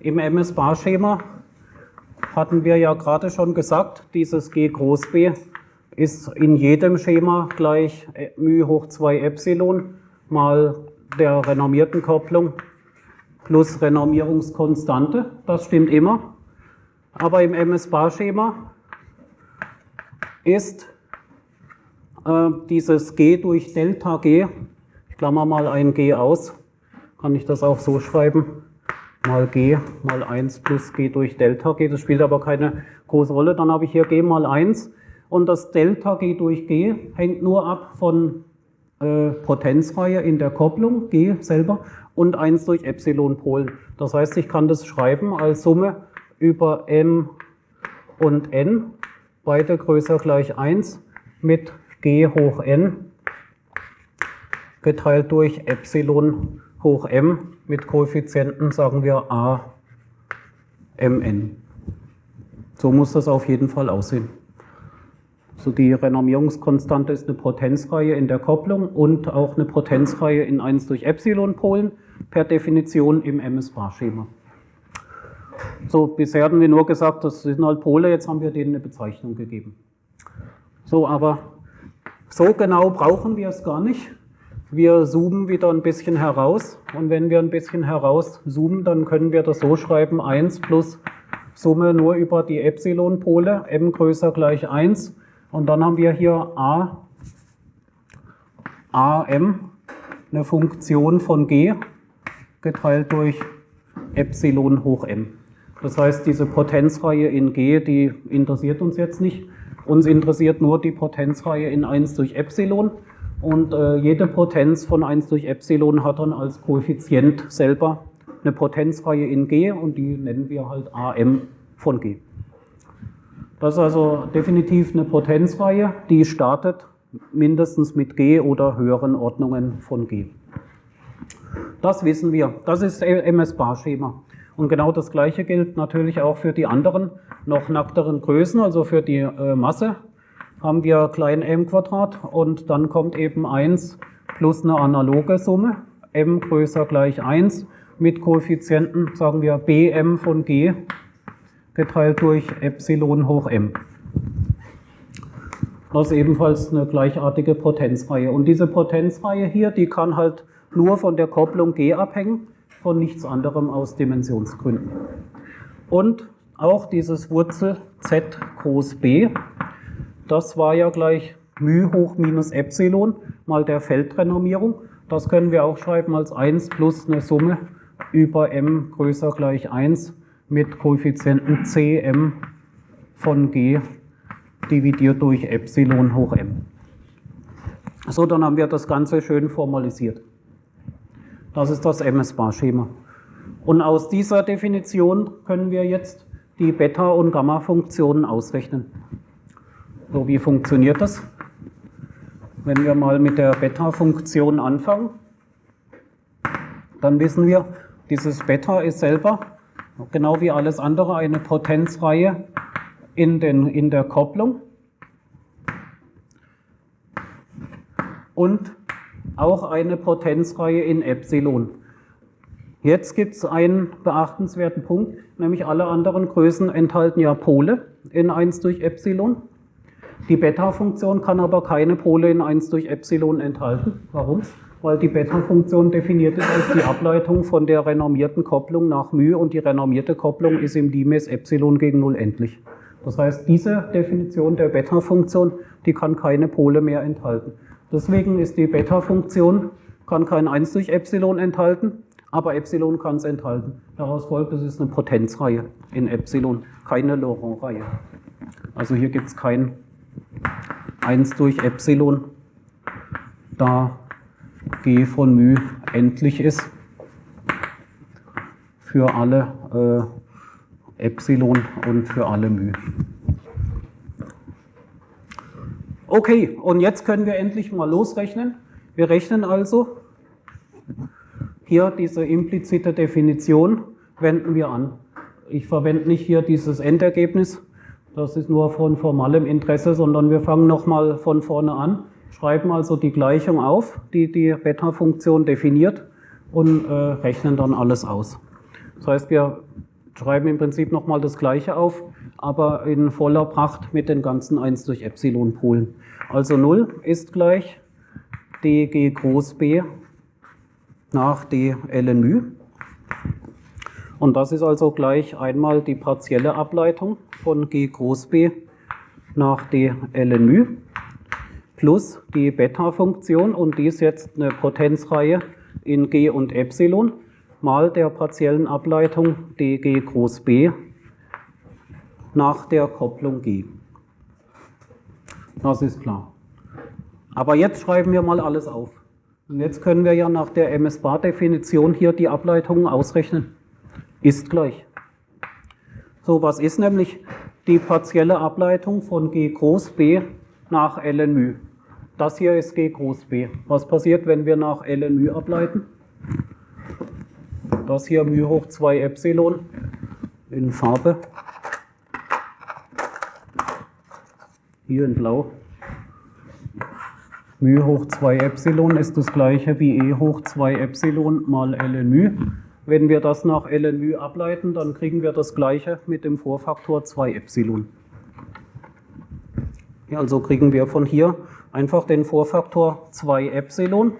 Im MS-Bar-Schema hatten wir ja gerade schon gesagt, dieses G groß B ist in jedem Schema gleich μ hoch 2 Epsilon mal der renommierten Kopplung plus Renormierungskonstante. Das stimmt immer. Aber im MS-Bar-Schema ist äh, dieses G durch Delta G, ich klammer mal ein G aus, kann ich das auch so schreiben, mal G mal 1 plus G durch Delta G, das spielt aber keine große Rolle, dann habe ich hier G mal 1 und das Delta G durch G hängt nur ab von äh, Potenzreihe in der Kopplung, G selber, und 1 durch Epsilon Polen. Das heißt, ich kann das schreiben als Summe über m und n, beide größer gleich 1, mit g hoch n geteilt durch Epsilon hoch m mit Koeffizienten, sagen wir a mn. So muss das auf jeden Fall aussehen. So die Renormierungskonstante ist eine Potenzreihe in der Kopplung und auch eine Potenzreihe in 1 durch Epsilon Polen per Definition im MS-Bar-Schema. So, bisher hatten wir nur gesagt, das sind halt Pole, jetzt haben wir denen eine Bezeichnung gegeben. So, aber so genau brauchen wir es gar nicht. Wir zoomen wieder ein bisschen heraus und wenn wir ein bisschen heraus zoomen, dann können wir das so schreiben, 1 plus Summe nur über die Epsilon-Pole, m größer gleich 1 und dann haben wir hier a, am, eine Funktion von g, geteilt durch Epsilon hoch m. Das heißt, diese Potenzreihe in g, die interessiert uns jetzt nicht. Uns interessiert nur die Potenzreihe in 1 durch Epsilon. Und äh, jede Potenz von 1 durch Epsilon hat dann als Koeffizient selber eine Potenzreihe in G und die nennen wir halt AM von G. Das ist also definitiv eine Potenzreihe, die startet mindestens mit G oder höheren Ordnungen von G. Das wissen wir. Das ist MS-Bar-Schema. Und genau das Gleiche gilt natürlich auch für die anderen noch nackteren Größen, also für die äh, Masse haben wir klein m Quadrat und dann kommt eben 1 plus eine analoge Summe, m größer gleich 1 mit Koeffizienten, sagen wir bm von g geteilt durch Epsilon hoch m. Das ist ebenfalls eine gleichartige Potenzreihe. Und diese Potenzreihe hier, die kann halt nur von der Kopplung g abhängen, von nichts anderem aus Dimensionsgründen. Und auch dieses Wurzel z groß b, das war ja gleich μ hoch minus Epsilon mal der Feldrenormierung. Das können wir auch schreiben als 1 plus eine Summe über m größer gleich 1 mit Koeffizienten cm von g dividiert durch Epsilon hoch m. So, dann haben wir das Ganze schön formalisiert. Das ist das MS-Bar-Schema. Und aus dieser Definition können wir jetzt die Beta- und Gamma-Funktionen ausrechnen. So, wie funktioniert das? Wenn wir mal mit der Beta-Funktion anfangen, dann wissen wir, dieses Beta ist selber, genau wie alles andere, eine Potenzreihe in, den, in der Kopplung. Und auch eine Potenzreihe in Epsilon. Jetzt gibt es einen beachtenswerten Punkt, nämlich alle anderen Größen enthalten ja Pole in 1 durch Epsilon. Die Beta-Funktion kann aber keine Pole in 1 durch Epsilon enthalten. Warum? Weil die Beta-Funktion definiert ist als die Ableitung von der renormierten Kopplung nach μ und die renormierte Kopplung ist im Dimes Epsilon gegen 0 endlich. Das heißt, diese Definition der Beta-Funktion, die kann keine Pole mehr enthalten. Deswegen ist die Beta-Funktion, kann kein 1 durch Epsilon enthalten, aber Epsilon kann es enthalten. Daraus folgt, es ist eine Potenzreihe in Epsilon, keine Laurent-Reihe. Also hier gibt es kein 1 durch Epsilon, da g von μ endlich ist für alle äh, Epsilon und für alle μ. Okay, und jetzt können wir endlich mal losrechnen. Wir rechnen also hier diese implizite Definition, wenden wir an. Ich verwende nicht hier dieses Endergebnis, das ist nur von formalem Interesse, sondern wir fangen nochmal von vorne an, schreiben also die Gleichung auf, die die Beta-Funktion definiert und äh, rechnen dann alles aus. Das heißt, wir schreiben im Prinzip nochmal das Gleiche auf, aber in voller Pracht mit den ganzen 1 durch Epsilon-Polen. Also 0 ist gleich dg groß b nach d ln μ. Und das ist also gleich einmal die partielle Ableitung von g groß b nach d ln μ plus die Beta-Funktion und dies jetzt eine Potenzreihe in g und Epsilon mal der partiellen Ableitung dg groß b nach der Kopplung g. Das ist klar. Aber jetzt schreiben wir mal alles auf. Und jetzt können wir ja nach der MS-Bar-Definition hier die Ableitungen ausrechnen. Ist gleich. So, was ist nämlich die partielle Ableitung von g groß b nach ln μ? Das hier ist g groß b. Was passiert, wenn wir nach ln μ ableiten? Das hier μ hoch 2 Epsilon in Farbe. Hier in Blau. μ hoch 2 Epsilon ist das gleiche wie e hoch 2 Epsilon mal ln μ. Wenn wir das nach LNÜ ableiten, dann kriegen wir das gleiche mit dem Vorfaktor 2 Epsilon. Also kriegen wir von hier einfach den Vorfaktor 2 Epsilon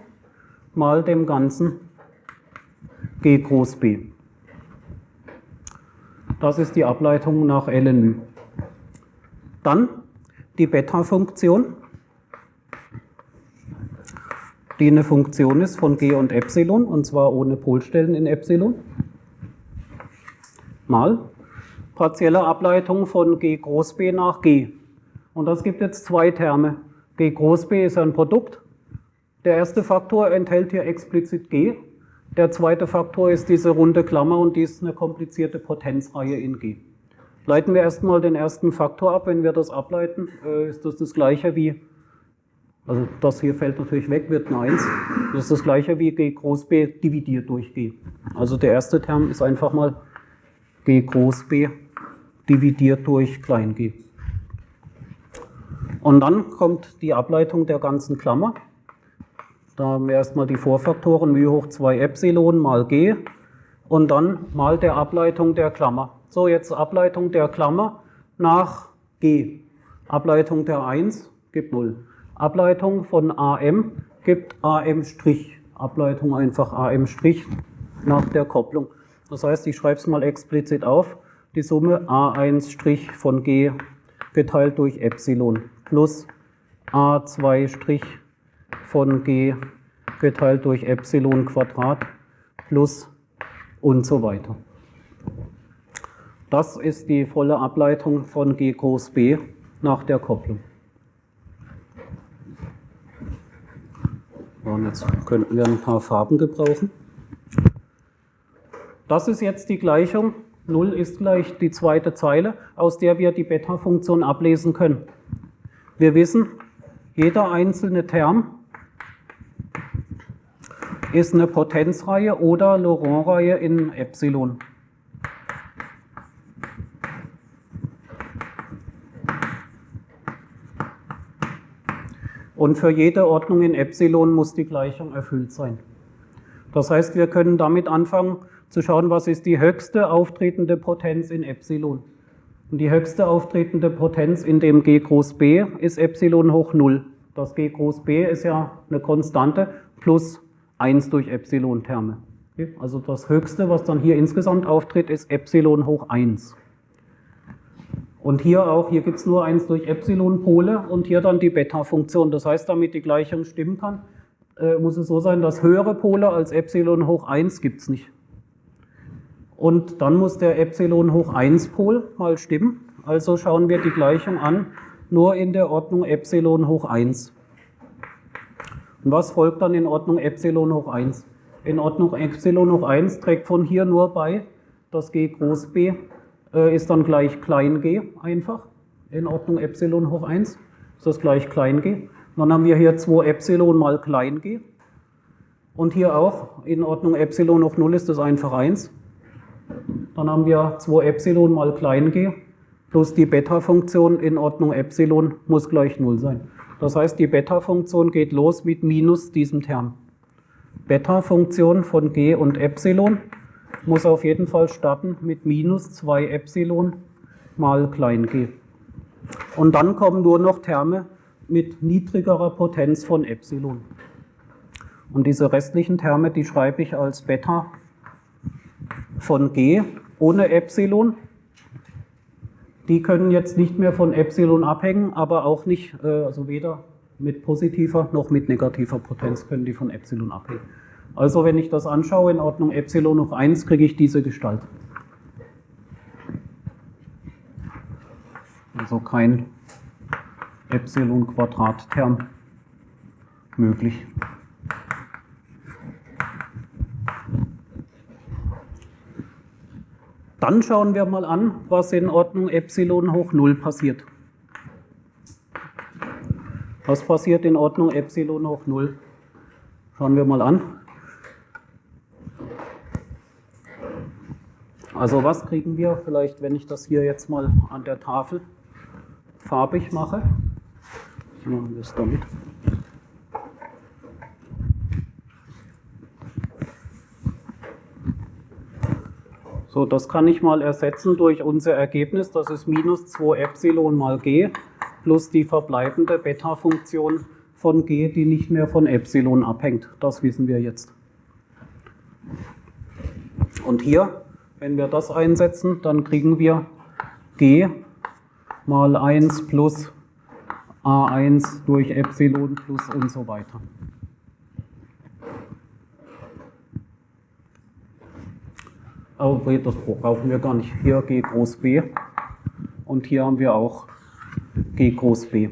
mal dem Ganzen g groß B. Das ist die Ableitung nach LNÜ. Dann die Beta-Funktion, die eine Funktion ist von g und Epsilon, und zwar ohne Polstellen in Epsilon, mal partielle Ableitung von g groß B nach g. Und das gibt jetzt zwei Terme. g groß B ist ein Produkt. Der erste Faktor enthält hier explizit g. Der zweite Faktor ist diese runde Klammer und die ist eine komplizierte Potenzreihe in g. Leiten wir erstmal den ersten Faktor ab. Wenn wir das ableiten, äh, ist das das gleiche wie, also das hier fällt natürlich weg, wird eine 1. Das ist das gleiche wie g groß B dividiert durch g. Also der erste Term ist einfach mal g groß B dividiert durch klein g. Und dann kommt die Ableitung der ganzen Klammer. Da haben wir erstmal die Vorfaktoren μ hoch 2 Epsilon mal g und dann mal der Ableitung der Klammer. So, jetzt Ableitung der Klammer nach g. Ableitung der 1 gibt 0. Ableitung von am gibt am'. Ableitung einfach am' nach der Kopplung. Das heißt, ich schreibe es mal explizit auf. Die Summe a1' von g geteilt durch Epsilon plus a2' von g geteilt durch Epsilon Quadrat plus und so weiter. Das ist die volle Ableitung von g groß B nach der Kopplung. Und jetzt könnten wir ein paar Farben gebrauchen. Das ist jetzt die Gleichung. 0 ist gleich die zweite Zeile, aus der wir die Beta-Funktion ablesen können. Wir wissen, jeder einzelne Term ist eine Potenzreihe oder Laurent-Reihe in Epsilon. Und für jede Ordnung in Epsilon muss die Gleichung erfüllt sein. Das heißt, wir können damit anfangen zu schauen, was ist die höchste auftretende Potenz in Epsilon. Und die höchste auftretende Potenz in dem g groß b ist Epsilon hoch 0. Das g groß b ist ja eine Konstante plus 1 durch Epsilon-Terme. Also das höchste, was dann hier insgesamt auftritt, ist Epsilon hoch 1. Und hier auch, hier gibt es nur 1 durch Epsilon-Pole und hier dann die Beta-Funktion. Das heißt, damit die Gleichung stimmen kann, äh, muss es so sein, dass höhere Pole als Epsilon hoch 1 gibt es nicht. Und dann muss der Epsilon hoch 1 Pol mal stimmen. Also schauen wir die Gleichung an, nur in der Ordnung Epsilon hoch 1. Und was folgt dann in Ordnung Epsilon hoch 1? In Ordnung Epsilon hoch 1 trägt von hier nur bei, das g groß b ist dann gleich klein g einfach. In Ordnung Epsilon hoch 1 ist das gleich klein g. dann haben wir hier 2 Epsilon mal klein g. Und hier auch in Ordnung Epsilon hoch 0 ist das einfach 1. Dann haben wir 2 Epsilon mal klein g plus die Beta-Funktion in Ordnung Epsilon muss gleich 0 sein. Das heißt, die Beta-Funktion geht los mit minus diesem Term. Beta-Funktion von g und Epsilon muss auf jeden Fall starten mit minus 2 Epsilon mal klein g. Und dann kommen nur noch Terme mit niedrigerer Potenz von Epsilon. Und diese restlichen Terme, die schreibe ich als Beta von g ohne Epsilon. Die können jetzt nicht mehr von Epsilon abhängen, aber auch nicht, äh, also weder mit positiver noch mit negativer Potenz können die von Epsilon abhängen. Also wenn ich das anschaue in Ordnung Epsilon hoch 1, kriege ich diese Gestalt. Also kein Epsilon Quadrat Term möglich. Dann schauen wir mal an, was in Ordnung Epsilon hoch 0 passiert. Was passiert in Ordnung Epsilon hoch 0? Schauen wir mal an. Also was kriegen wir vielleicht, wenn ich das hier jetzt mal an der Tafel farbig mache? Machen wir es damit. So, das kann ich mal ersetzen durch unser Ergebnis, das ist minus 2 Epsilon mal g plus die verbleibende Beta-Funktion von g, die nicht mehr von Epsilon abhängt. Das wissen wir jetzt. Und hier, wenn wir das einsetzen, dann kriegen wir g mal 1 plus a1 durch Epsilon plus und so weiter. Aber das brauchen wir gar nicht. Hier G groß B und hier haben wir auch G groß B.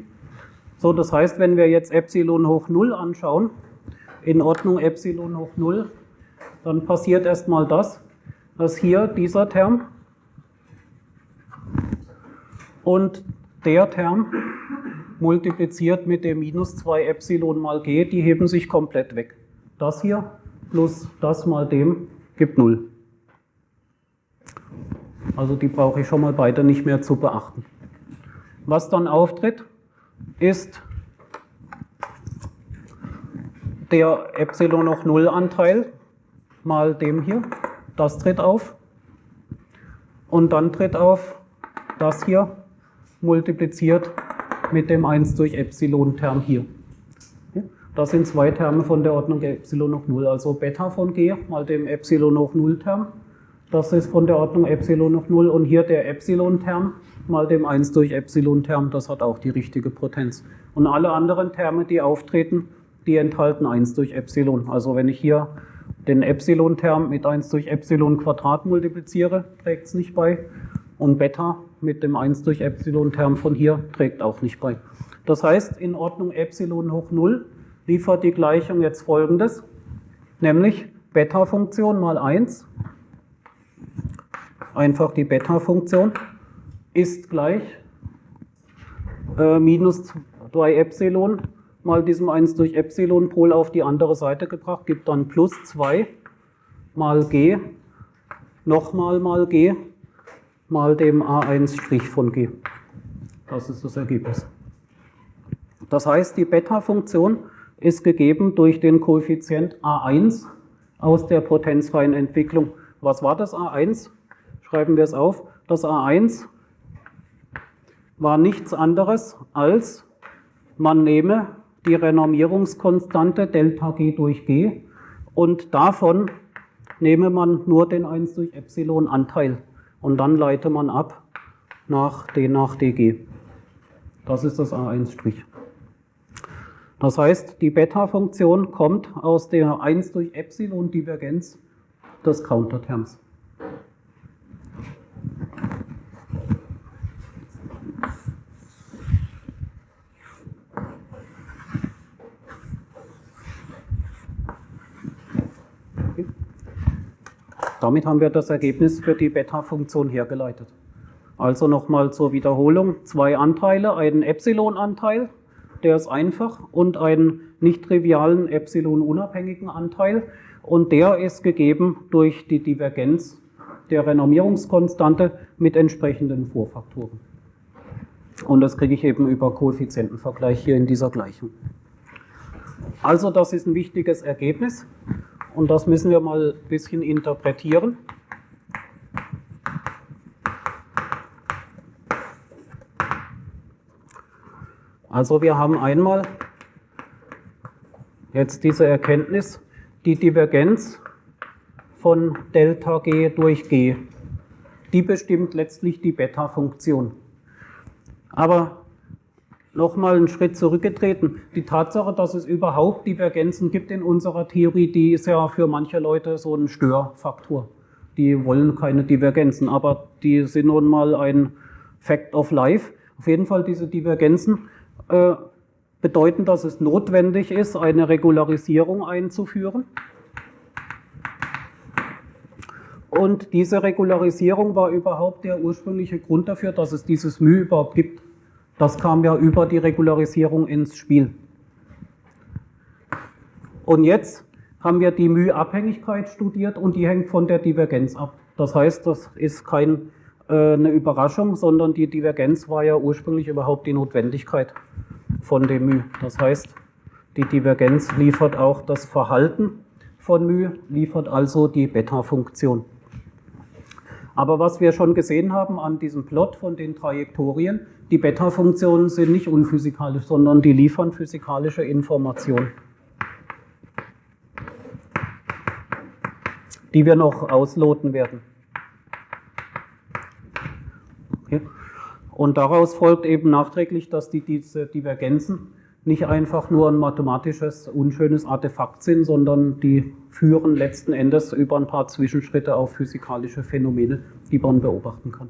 So, das heißt, wenn wir jetzt Epsilon hoch 0 anschauen, in Ordnung Epsilon hoch 0, dann passiert erstmal das, dass hier dieser Term und der Term multipliziert mit dem minus 2 Epsilon mal g, die heben sich komplett weg. Das hier plus das mal dem gibt 0. Also die brauche ich schon mal beide nicht mehr zu beachten. Was dann auftritt, ist der Epsilon noch 0 Anteil mal dem hier. Das tritt auf. Und dann tritt auf das hier multipliziert mit dem 1 durch Epsilon-Term hier. Das sind zwei Terme von der Ordnung Epsilon hoch 0, also Beta von g mal dem Epsilon hoch 0-Term das ist von der Ordnung Epsilon auf 0 und hier der Epsilon-Term mal dem 1 durch Epsilon-Term, das hat auch die richtige Potenz. Und alle anderen Terme, die auftreten, die enthalten 1 durch Epsilon. Also wenn ich hier den Epsilon-Term mit 1 durch Epsilon Quadrat multipliziere, trägt es nicht bei. Und Beta mit dem 1 durch Epsilon-Term von hier trägt auch nicht bei. Das heißt, in Ordnung Epsilon hoch 0 liefert die Gleichung jetzt folgendes, nämlich Beta-Funktion mal 1 einfach die Beta-Funktion, ist gleich äh, minus 2 Epsilon mal diesem 1 durch Epsilon Pol auf die andere Seite gebracht, gibt dann plus 2 mal g, nochmal mal g, mal dem a1' von g. Das ist das Ergebnis. Das heißt, die Beta-Funktion ist gegeben durch den Koeffizient a1 aus der potenzfreien Entwicklung. Was war das a1? schreiben wir es auf, das A1 war nichts anderes als, man nehme die Renormierungskonstante Delta G durch G und davon nehme man nur den 1 durch Epsilon Anteil und dann leite man ab nach D nach dg. Das ist das A1'. Das heißt, die Beta-Funktion kommt aus der 1 durch Epsilon Divergenz des Counterterms. Damit haben wir das Ergebnis für die Beta-Funktion hergeleitet. Also nochmal zur Wiederholung, zwei Anteile, einen Epsilon-Anteil, der ist einfach, und einen nicht trivialen Epsilon-unabhängigen Anteil. Und der ist gegeben durch die Divergenz der Renormierungskonstante mit entsprechenden Vorfaktoren. Und das kriege ich eben über Koeffizientenvergleich hier in dieser Gleichung. Also das ist ein wichtiges Ergebnis. Und das müssen wir mal ein bisschen interpretieren. Also wir haben einmal jetzt diese Erkenntnis, die Divergenz von Delta G durch G, die bestimmt letztlich die Beta-Funktion. Aber nochmal einen Schritt zurückgetreten. Die Tatsache, dass es überhaupt Divergenzen gibt in unserer Theorie, die ist ja für manche Leute so ein Störfaktor. Die wollen keine Divergenzen, aber die sind nun mal ein Fact of Life. Auf jeden Fall diese Divergenzen äh, bedeuten, dass es notwendig ist, eine Regularisierung einzuführen. Und diese Regularisierung war überhaupt der ursprüngliche Grund dafür, dass es dieses μ überhaupt gibt. Das kam ja über die Regularisierung ins Spiel. Und jetzt haben wir die Mühabhängigkeit studiert und die hängt von der Divergenz ab. Das heißt, das ist keine äh, Überraschung, sondern die Divergenz war ja ursprünglich überhaupt die Notwendigkeit von dem Mü. Das heißt, die Divergenz liefert auch das Verhalten von μ, liefert also die Beta-Funktion. Aber was wir schon gesehen haben an diesem Plot von den Trajektorien, die Beta-Funktionen sind nicht unphysikalisch, sondern die liefern physikalische Informationen. die wir noch ausloten werden. Und daraus folgt eben nachträglich, dass die, diese Divergenzen nicht einfach nur ein mathematisches, unschönes Artefakt sind, sondern die führen letzten Endes über ein paar Zwischenschritte auf physikalische Phänomene, die man beobachten kann.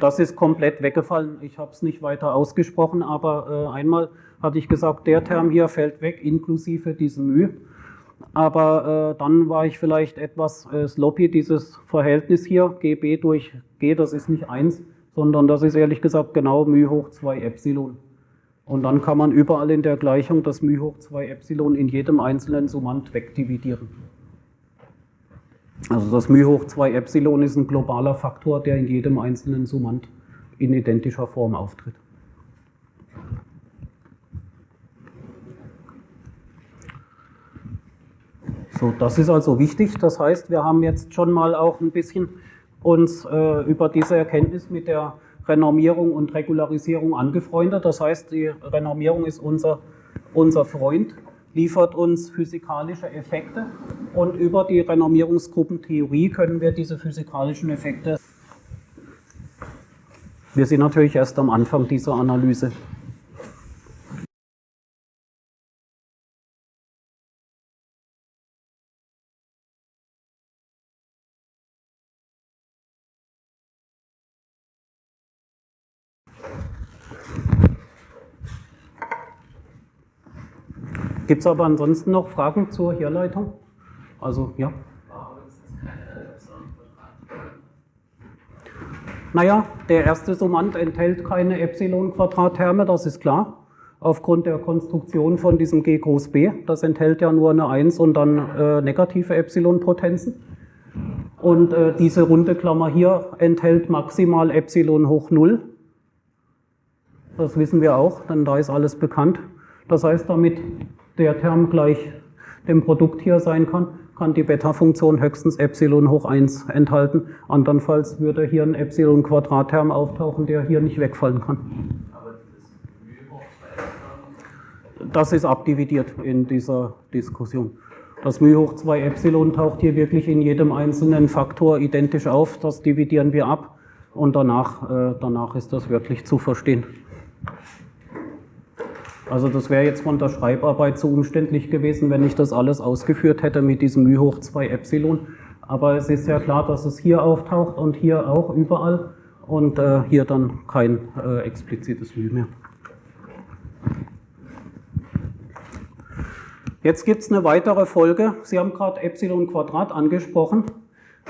Das ist komplett weggefallen. Ich habe es nicht weiter ausgesprochen, aber äh, einmal hatte ich gesagt, der Term hier fällt weg, inklusive diesem Mühe Aber äh, dann war ich vielleicht etwas äh, sloppy, dieses Verhältnis hier, GB durch G, das ist nicht 1, sondern das ist ehrlich gesagt genau μ hoch 2 Epsilon. Und dann kann man überall in der Gleichung das μ hoch 2 Epsilon in jedem einzelnen Summand wegdividieren. Also das μ hoch 2 Epsilon ist ein globaler Faktor, der in jedem einzelnen Summand in identischer Form auftritt. So, das ist also wichtig. Das heißt, wir haben jetzt schon mal auch ein bisschen uns äh, über diese Erkenntnis mit der Renormierung und Regularisierung angefreundet. Das heißt, die Renormierung ist unser, unser Freund, liefert uns physikalische Effekte und über die Renormierungsgruppentheorie können wir diese physikalischen Effekte. Wir sind natürlich erst am Anfang dieser Analyse. Gibt es aber ansonsten noch Fragen zur Herleitung? Also, ja. Naja, der erste Summand enthält keine Epsilon-Quadrat-Terme, das ist klar. Aufgrund der Konstruktion von diesem G groß B. Das enthält ja nur eine 1 und dann äh, negative Epsilon-Potenzen. Und äh, diese runde Klammer hier enthält maximal Epsilon hoch 0. Das wissen wir auch, denn da ist alles bekannt. Das heißt, damit der Term gleich dem Produkt hier sein kann, kann die Beta-Funktion höchstens Epsilon hoch 1 enthalten. Andernfalls würde hier ein Epsilon-Quadrat-Term auftauchen, der hier nicht wegfallen kann. Das ist abdividiert in dieser Diskussion. Das μ hoch 2 Epsilon taucht hier wirklich in jedem einzelnen Faktor identisch auf. Das dividieren wir ab und danach, äh, danach ist das wirklich zu verstehen. Also das wäre jetzt von der Schreibarbeit zu umständlich gewesen, wenn ich das alles ausgeführt hätte mit diesem μ hoch 2 Epsilon. Aber es ist ja klar, dass es hier auftaucht und hier auch überall und äh, hier dann kein äh, explizites μ mehr. Jetzt gibt es eine weitere Folge. Sie haben gerade Epsilon Quadrat angesprochen.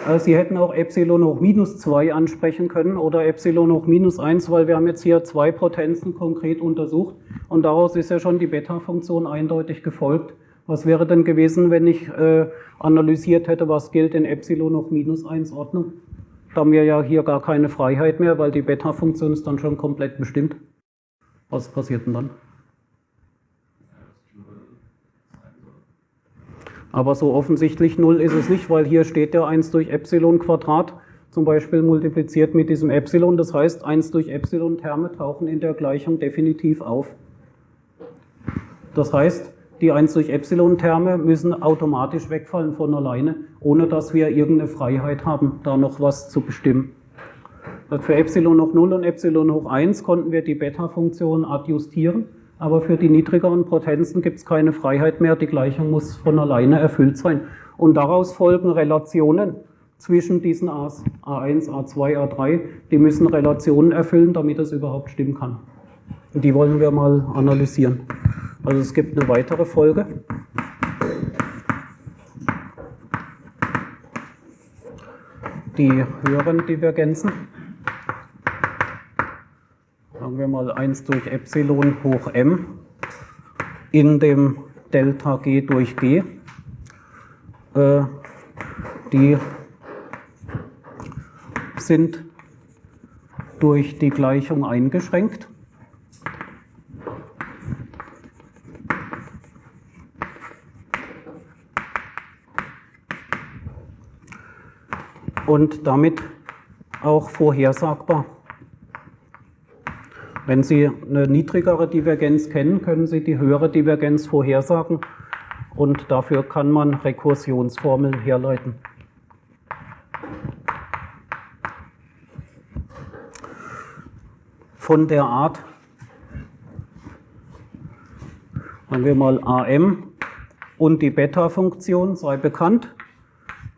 Äh, Sie hätten auch Epsilon hoch minus 2 ansprechen können oder Epsilon hoch minus 1, weil wir haben jetzt hier zwei Potenzen konkret untersucht und daraus ist ja schon die Beta-Funktion eindeutig gefolgt. Was wäre denn gewesen, wenn ich äh, analysiert hätte, was gilt in Epsilon hoch minus 1 Ordnung? Da haben wir ja hier gar keine Freiheit mehr, weil die Beta-Funktion ist dann schon komplett bestimmt. Was passiert denn dann? Aber so offensichtlich 0 ist es nicht, weil hier steht ja 1 durch Epsilon Quadrat, zum Beispiel multipliziert mit diesem Epsilon. Das heißt, 1 durch Epsilon Terme tauchen in der Gleichung definitiv auf. Das heißt, die 1 durch Epsilon Terme müssen automatisch wegfallen von alleine, ohne dass wir irgendeine Freiheit haben, da noch was zu bestimmen. Für Epsilon hoch 0 und Epsilon hoch 1 konnten wir die Beta-Funktion adjustieren aber für die niedrigeren Potenzen gibt es keine Freiheit mehr, die Gleichung muss von alleine erfüllt sein. Und daraus folgen Relationen zwischen diesen A's, A1, A2, A3, die müssen Relationen erfüllen, damit es überhaupt stimmen kann. Und die wollen wir mal analysieren. Also es gibt eine weitere Folge. Die höheren Divergenzen wir mal 1 durch Epsilon hoch m in dem Delta G durch G, äh, die sind durch die Gleichung eingeschränkt. Und damit auch vorhersagbar. Wenn Sie eine niedrigere Divergenz kennen, können Sie die höhere Divergenz vorhersagen und dafür kann man Rekursionsformeln herleiten. Von der Art, sagen wir mal AM und die Beta-Funktion sei bekannt,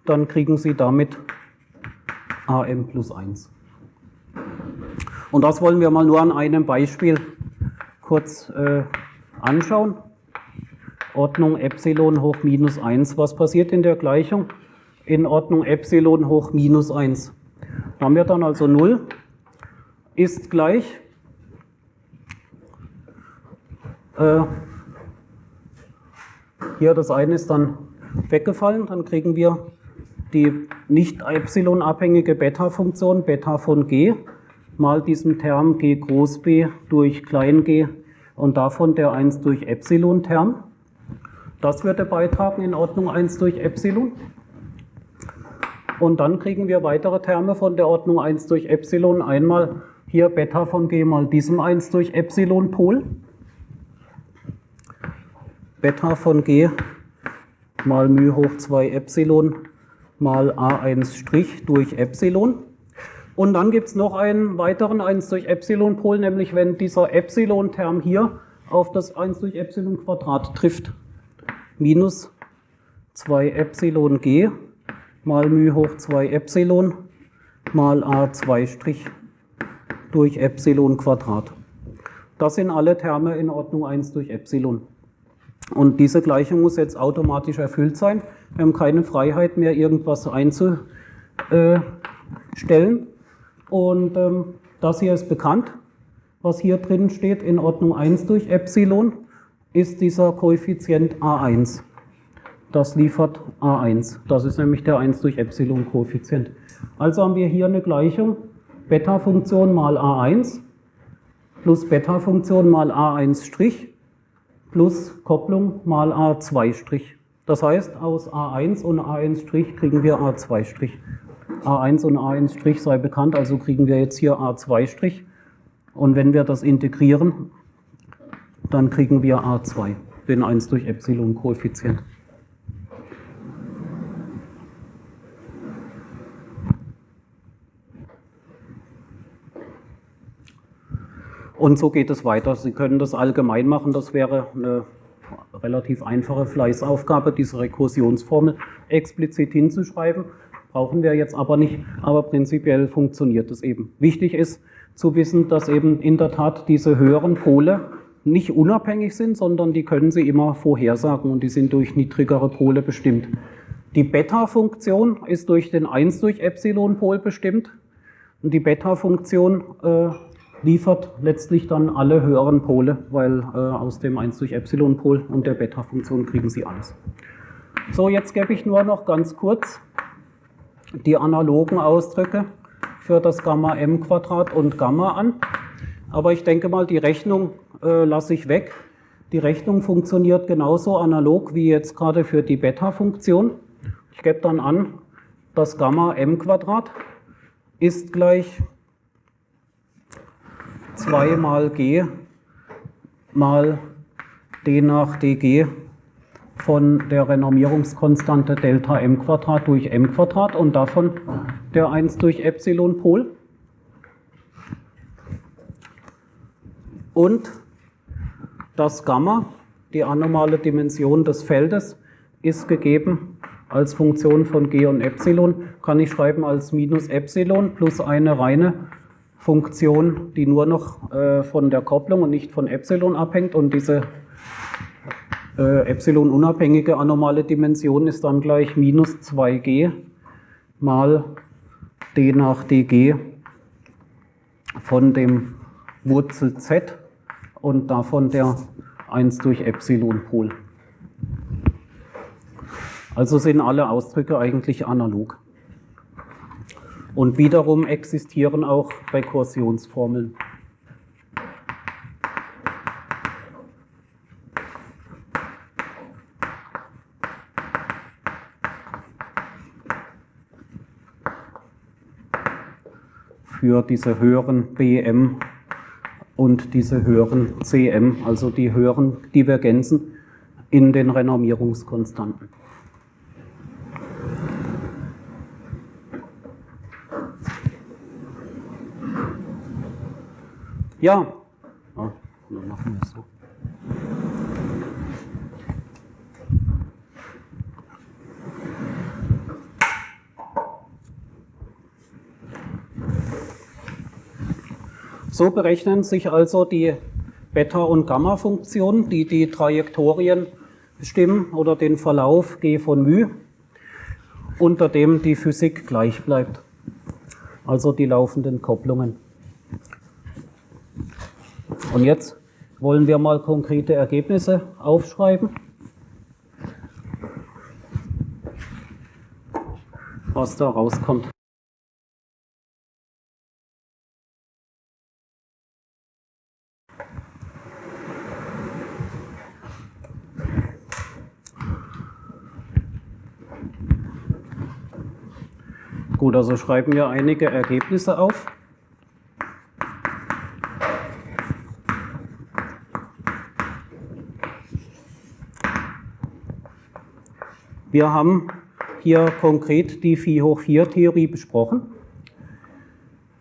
dann kriegen Sie damit AM plus 1. Und das wollen wir mal nur an einem Beispiel kurz äh, anschauen. Ordnung Epsilon hoch minus 1. Was passiert in der Gleichung? In Ordnung Epsilon hoch minus 1. Haben wir dann also 0 ist gleich äh, hier das eine ist dann weggefallen, dann kriegen wir die nicht Epsilon-abhängige Beta-Funktion, Beta von g, mal diesen Term g groß b durch klein g und davon der 1 durch Epsilon-Term. Das würde beitragen in Ordnung 1 durch Epsilon. Und dann kriegen wir weitere Terme von der Ordnung 1 durch Epsilon. Einmal hier Beta von g mal diesem 1 durch Epsilon-Pol. Beta von g mal μ hoch 2 Epsilon mal a1' durch Epsilon. Und dann gibt es noch einen weiteren 1 durch Epsilon-Pol, nämlich wenn dieser Epsilon-Term hier auf das 1 durch Epsilon Quadrat trifft. Minus 2 Epsilon g mal μ hoch 2 Epsilon mal a2' durch Epsilon Quadrat. Das sind alle Terme in Ordnung 1 durch Epsilon. Und diese Gleichung muss jetzt automatisch erfüllt sein. Wir haben keine Freiheit mehr, irgendwas einzustellen. Und ähm, das hier ist bekannt, was hier drin steht, in Ordnung 1 durch Epsilon, ist dieser Koeffizient A1. Das liefert A1. Das ist nämlich der 1 durch Epsilon Koeffizient. Also haben wir hier eine Gleichung, Beta-Funktion mal A1 plus Beta-Funktion mal A1' plus Kopplung mal A2'. Das heißt, aus A1 und A1' kriegen wir A2'. A1 und A1' sei bekannt, also kriegen wir jetzt hier A2'. Und wenn wir das integrieren, dann kriegen wir A2, den 1 durch Epsilon Koeffizient. Und so geht es weiter. Sie können das allgemein machen, das wäre eine relativ einfache Fleißaufgabe, diese Rekursionsformel explizit hinzuschreiben. Brauchen wir jetzt aber nicht, aber prinzipiell funktioniert es eben. Wichtig ist zu wissen, dass eben in der Tat diese höheren Pole nicht unabhängig sind, sondern die können Sie immer vorhersagen und die sind durch niedrigere Pole bestimmt. Die Beta-Funktion ist durch den 1 durch Epsilon-Pol bestimmt und die Beta-Funktion äh, liefert letztlich dann alle höheren Pole, weil äh, aus dem 1 durch Epsilon-Pol und der Beta-Funktion kriegen Sie alles. So, jetzt gebe ich nur noch ganz kurz die analogen Ausdrücke für das Gamma m Quadrat und Gamma an. Aber ich denke mal, die Rechnung äh, lasse ich weg. Die Rechnung funktioniert genauso analog wie jetzt gerade für die Beta-Funktion. Ich gebe dann an, das Gamma m Quadrat ist gleich 2 mal g mal d nach dg von der Renormierungskonstante Delta m Quadrat durch m Quadrat und davon der 1 durch Epsilon Pol. Und das Gamma, die anomale Dimension des Feldes, ist gegeben als Funktion von g und Epsilon, kann ich schreiben als minus Epsilon plus eine reine Funktion, die nur noch äh, von der Kopplung und nicht von Epsilon abhängt. Und diese äh, Epsilon-unabhängige anomale Dimension ist dann gleich minus 2g mal d nach dg von dem Wurzel z und davon der 1 durch Epsilon-Pol. Also sind alle Ausdrücke eigentlich analog. Und wiederum existieren auch Rekursionsformeln. Für diese höheren BM und diese höheren CM, also die höheren Divergenzen in den Renormierungskonstanten. Ja, ah, dann machen wir es so. So berechnen sich also die Beta- und Gamma-Funktionen, die die Trajektorien bestimmen oder den Verlauf G von μ, unter dem die Physik gleich bleibt. Also die laufenden Kopplungen. Und jetzt wollen wir mal konkrete Ergebnisse aufschreiben. Was da rauskommt. Gut, also schreiben wir einige Ergebnisse auf. Wir haben hier konkret die 4 hoch 4 Theorie besprochen.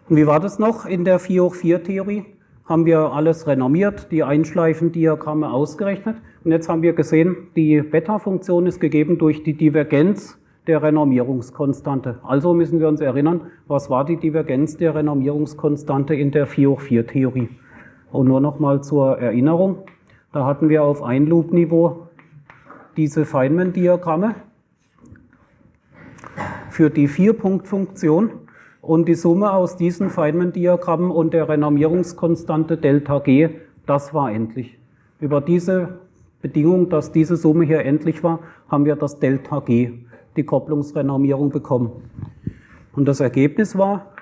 Und wie war das noch in der 4 hoch 4 Theorie? Haben wir alles renormiert, die Einschleifendiagramme ausgerechnet. Und jetzt haben wir gesehen, die Beta-Funktion ist gegeben durch die Divergenz der Renormierungskonstante. Also müssen wir uns erinnern, was war die Divergenz der Renormierungskonstante in der 4 hoch 4 Theorie. Und nur noch mal zur Erinnerung, da hatten wir auf Ein-Loop-Niveau diese Feynman-Diagramme für die Vier-Punkt-Funktion und die Summe aus diesen Feynman-Diagrammen und der Renormierungskonstante Delta G, das war endlich. Über diese Bedingung, dass diese Summe hier endlich war, haben wir das Delta G die Kopplungsrenormierung bekommen. Und das Ergebnis war,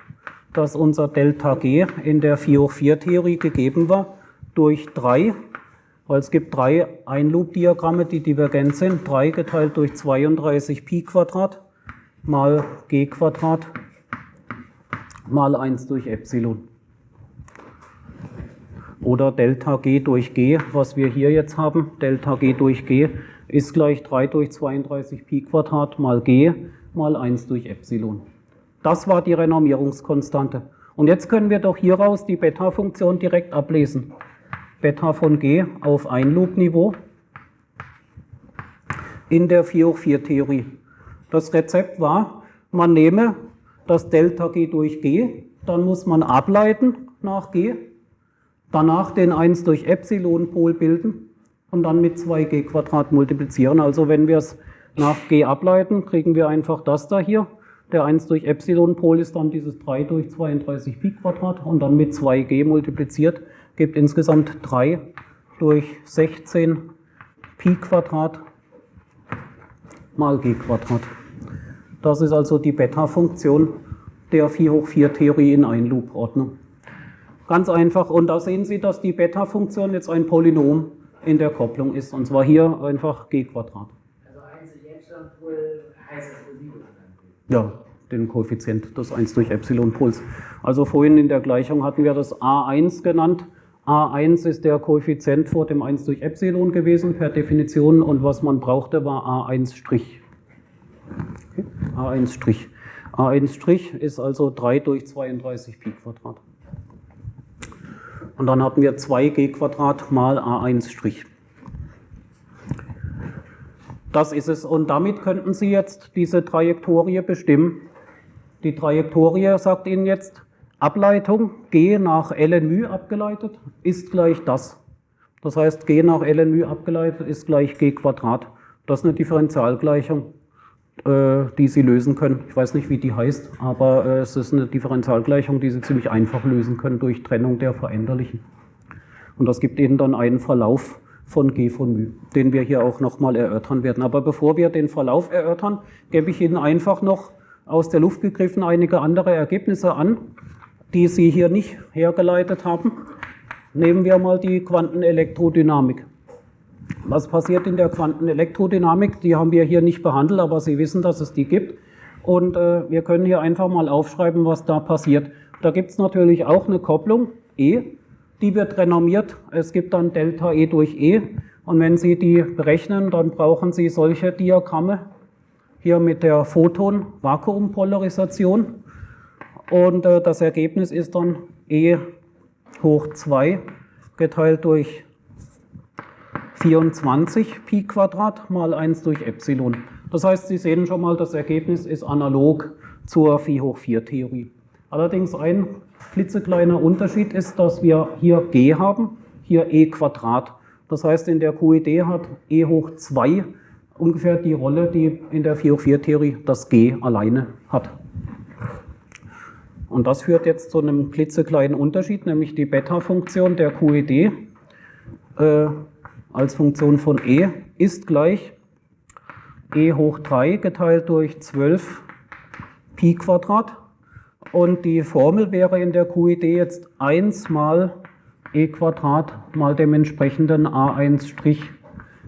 dass unser Delta G in der 4 hoch 4 Theorie gegeben war durch 3, weil es gibt drei Ein-Loop-Diagramme, die divergent sind, 3 geteilt durch 32 Pi Quadrat mal G Quadrat mal 1 durch Epsilon. Oder Delta G durch G, was wir hier jetzt haben, Delta G durch G ist gleich 3 durch 32 Pi Quadrat mal g mal 1 durch Epsilon. Das war die Renormierungskonstante. Und jetzt können wir doch hieraus die Beta-Funktion direkt ablesen. Beta von g auf Ein-Loop-Niveau in der 4 hoch 4 Theorie. Das Rezept war, man nehme das Delta g durch g, dann muss man ableiten nach g, danach den 1 durch Epsilon-Pol bilden und dann mit 2g Quadrat multiplizieren. Also wenn wir es nach g ableiten, kriegen wir einfach das da hier. Der 1 durch Epsilon-Pol ist dann dieses 3 durch 32 Pi Quadrat und dann mit 2g multipliziert, gibt insgesamt 3 durch 16 Pi Quadrat mal g Quadrat. Das ist also die Beta-Funktion der 4 hoch 4 Theorie in Ein-Loop-Ordnung. Ganz einfach. Und da sehen Sie, dass die Beta-Funktion jetzt ein Polynom in der Kopplung ist. Und zwar hier einfach g Quadrat. Also 1 durch Epsilon-Pol heißt das Residuum Ja, den Koeffizient des 1 durch Epsilon-Pols. Also vorhin in der Gleichung hatten wir das A1 genannt. A1 ist der Koeffizient vor dem 1 durch Epsilon gewesen per Definition und was man brauchte war A1'. Okay. A1'. A1' ist also 3 durch 32 Pi Quadrat. Und dann hatten wir 2g Quadrat mal a1'. Das ist es. Und damit könnten Sie jetzt diese Trajektorie bestimmen. Die Trajektorie sagt Ihnen jetzt, Ableitung g nach ln abgeleitet ist gleich das. Das heißt, g nach ln abgeleitet ist gleich g Quadrat. Das ist eine Differentialgleichung. Äh, die Sie lösen können. Ich weiß nicht, wie die heißt, aber äh, es ist eine Differentialgleichung, die Sie ziemlich einfach lösen können durch Trennung der Veränderlichen. Und das gibt Ihnen dann einen Verlauf von G von μ, den wir hier auch nochmal erörtern werden. Aber bevor wir den Verlauf erörtern, gebe ich Ihnen einfach noch aus der Luft gegriffen einige andere Ergebnisse an, die Sie hier nicht hergeleitet haben. Nehmen wir mal die Quantenelektrodynamik. Was passiert in der Quantenelektrodynamik? Die haben wir hier nicht behandelt, aber Sie wissen, dass es die gibt. Und äh, wir können hier einfach mal aufschreiben, was da passiert. Da gibt es natürlich auch eine Kopplung E, die wird renormiert. Es gibt dann Delta E durch E. Und wenn Sie die berechnen, dann brauchen Sie solche Diagramme. Hier mit der Photon-Vakuumpolarisation. Und äh, das Ergebnis ist dann E hoch 2 geteilt durch 24 Pi Quadrat mal 1 durch Epsilon. Das heißt, Sie sehen schon mal, das Ergebnis ist analog zur Phi hoch 4 Theorie. Allerdings ein klitzekleiner Unterschied ist, dass wir hier g haben, hier e Quadrat. Das heißt, in der QED hat e hoch 2 ungefähr die Rolle, die in der 4 hoch 4 Theorie das g alleine hat. Und das führt jetzt zu einem klitzekleinen Unterschied, nämlich die Beta-Funktion der QED äh, als Funktion von e ist gleich e hoch 3 geteilt durch 12 Pi Quadrat und die Formel wäre in der QID jetzt 1 mal e Quadrat mal dem entsprechenden a1'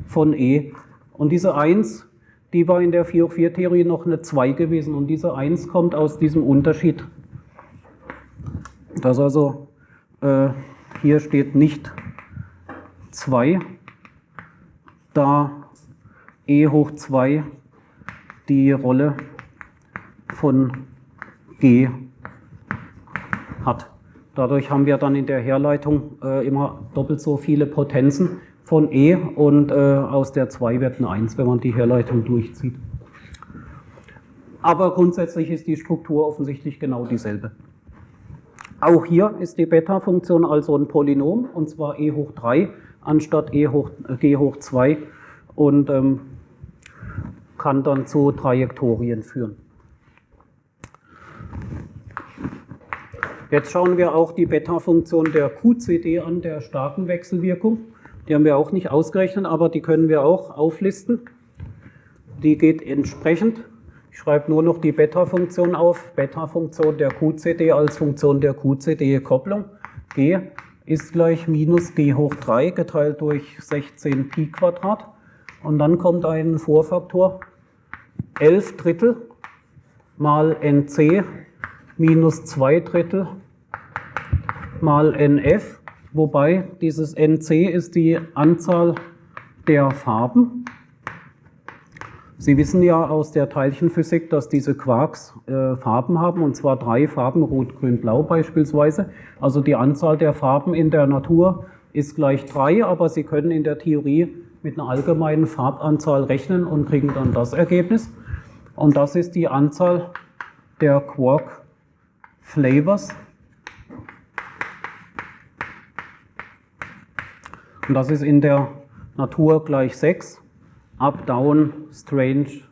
von e. Und diese 1, die war in der 4 hoch 4 Theorie noch eine 2 gewesen und diese 1 kommt aus diesem Unterschied. Das also, äh, hier steht nicht 2, da e hoch 2 die Rolle von g hat. Dadurch haben wir dann in der Herleitung äh, immer doppelt so viele Potenzen von E und äh, aus der 2 wird eine 1, wenn man die Herleitung durchzieht. Aber grundsätzlich ist die Struktur offensichtlich genau dieselbe. Auch hier ist die Beta-Funktion also ein Polynom, und zwar e hoch 3 anstatt e hoch, äh, g hoch 2 und ähm, kann dann zu Trajektorien führen. Jetzt schauen wir auch die Beta-Funktion der QCD an, der starken Wechselwirkung. Die haben wir auch nicht ausgerechnet, aber die können wir auch auflisten. Die geht entsprechend. Ich schreibe nur noch die Beta-Funktion auf. Beta-Funktion der QCD als Funktion der QCD-Kopplung. G ist gleich minus g hoch 3 geteilt durch 16 Pi Quadrat. Und dann kommt ein Vorfaktor 11 Drittel mal nc minus 2 Drittel mal nf, wobei dieses nc ist die Anzahl der Farben. Sie wissen ja aus der Teilchenphysik, dass diese Quarks äh, Farben haben, und zwar drei Farben, rot, grün, blau beispielsweise. Also die Anzahl der Farben in der Natur ist gleich drei, aber Sie können in der Theorie mit einer allgemeinen Farbanzahl rechnen und kriegen dann das Ergebnis. Und das ist die Anzahl der Quark Flavors. Und das ist in der Natur gleich 6. Up, Down, Strange,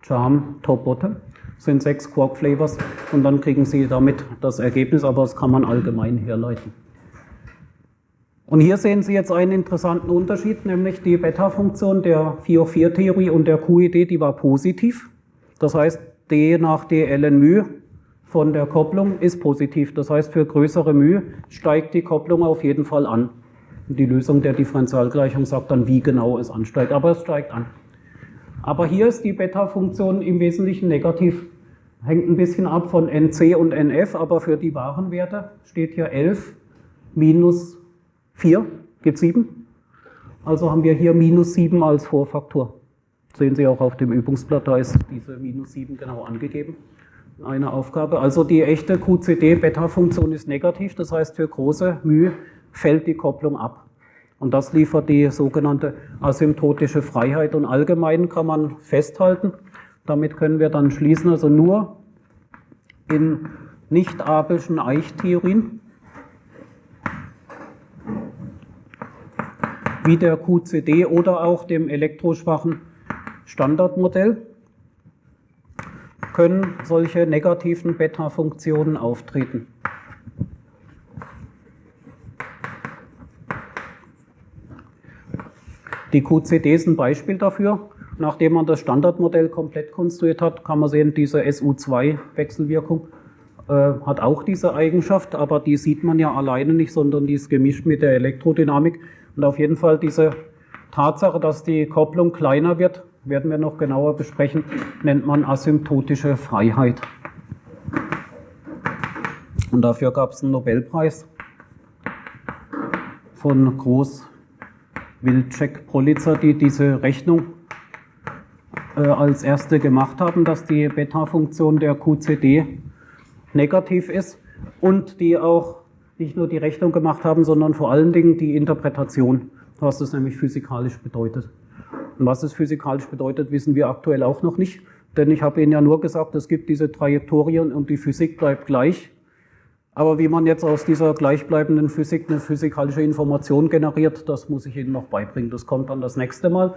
Charm, Top, Bottom. Das sind sechs Quark Flavors und dann kriegen Sie damit das Ergebnis, aber das kann man allgemein herleiten. Und hier sehen Sie jetzt einen interessanten Unterschied, nämlich die Beta-Funktion der 4 hoch 4 Theorie und der QED, die war positiv. Das heißt, d nach d ln μ von der Kopplung ist positiv. Das heißt, für größere μ steigt die Kopplung auf jeden Fall an. Die Lösung der Differentialgleichung sagt dann, wie genau es ansteigt, aber es steigt an. Aber hier ist die Beta-Funktion im Wesentlichen negativ. Hängt ein bisschen ab von NC und NF, aber für die wahren Werte steht hier 11 minus 4 gibt 7. Also haben wir hier minus 7 als Vorfaktor. Sehen Sie auch auf dem Übungsblatt, da ist diese minus 7 genau angegeben. Eine Aufgabe. Also die echte QCD-Beta-Funktion ist negativ, das heißt für große μ fällt die Kopplung ab. Und das liefert die sogenannte asymptotische Freiheit. Und allgemein kann man festhalten, damit können wir dann schließen, also nur in nicht-abelschen Eichtheorien wie der QCD oder auch dem elektroschwachen Standardmodell können solche negativen Beta-Funktionen auftreten. Die QCD ist ein Beispiel dafür. Nachdem man das Standardmodell komplett konstruiert hat, kann man sehen, diese SU2-Wechselwirkung äh, hat auch diese Eigenschaft, aber die sieht man ja alleine nicht, sondern die ist gemischt mit der Elektrodynamik. Und auf jeden Fall diese Tatsache, dass die Kopplung kleiner wird, werden wir noch genauer besprechen, nennt man asymptotische Freiheit. Und dafür gab es einen Nobelpreis von Groß Wilczek Politzer, die diese Rechnung äh, als erste gemacht haben, dass die Beta-Funktion der QCD negativ ist und die auch nicht nur die Rechnung gemacht haben, sondern vor allen Dingen die Interpretation, was das nämlich physikalisch bedeutet. Und was es physikalisch bedeutet, wissen wir aktuell auch noch nicht, denn ich habe Ihnen ja nur gesagt, es gibt diese Trajektorien und die Physik bleibt gleich. Aber wie man jetzt aus dieser gleichbleibenden Physik eine physikalische Information generiert, das muss ich Ihnen noch beibringen. Das kommt dann das nächste Mal.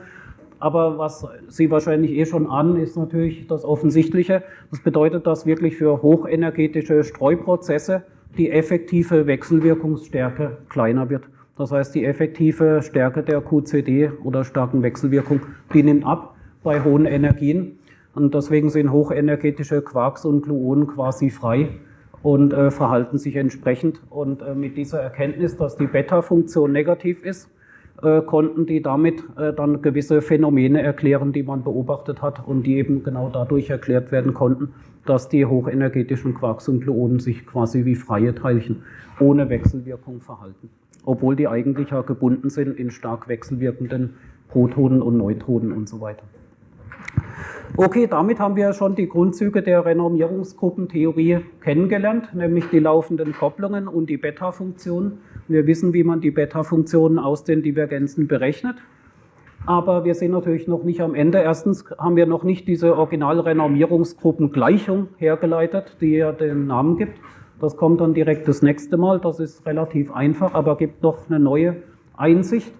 Aber was Sie wahrscheinlich eh schon ahnen, ist natürlich das Offensichtliche. Das bedeutet, dass wirklich für hochenergetische Streuprozesse die effektive Wechselwirkungsstärke kleiner wird. Das heißt, die effektive Stärke der QCD oder starken Wechselwirkung, die nimmt ab bei hohen Energien. Und deswegen sind hochenergetische Quarks und Gluonen quasi frei und äh, verhalten sich entsprechend. Und äh, mit dieser Erkenntnis, dass die Beta-Funktion negativ ist, äh, konnten die damit äh, dann gewisse Phänomene erklären, die man beobachtet hat und die eben genau dadurch erklärt werden konnten, dass die hochenergetischen Quarks und Gluonen sich quasi wie freie Teilchen ohne Wechselwirkung verhalten. Obwohl die eigentlich ja gebunden sind in stark wechselwirkenden Protonen und Neutronen und so weiter. Okay, damit haben wir schon die Grundzüge der Renormierungsgruppentheorie kennengelernt, nämlich die laufenden Kopplungen und die Beta-Funktionen. Wir wissen, wie man die Beta-Funktionen aus den Divergenzen berechnet. Aber wir sind natürlich noch nicht am Ende. Erstens haben wir noch nicht diese Original-Renormierungsgruppengleichung hergeleitet, die ja den Namen gibt. Das kommt dann direkt das nächste Mal. Das ist relativ einfach, aber gibt noch eine neue Einsicht.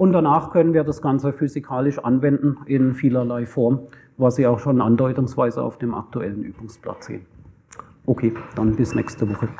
Und danach können wir das Ganze physikalisch anwenden in vielerlei Form, was Sie auch schon andeutungsweise auf dem aktuellen Übungsblatt sehen. Okay, dann bis nächste Woche.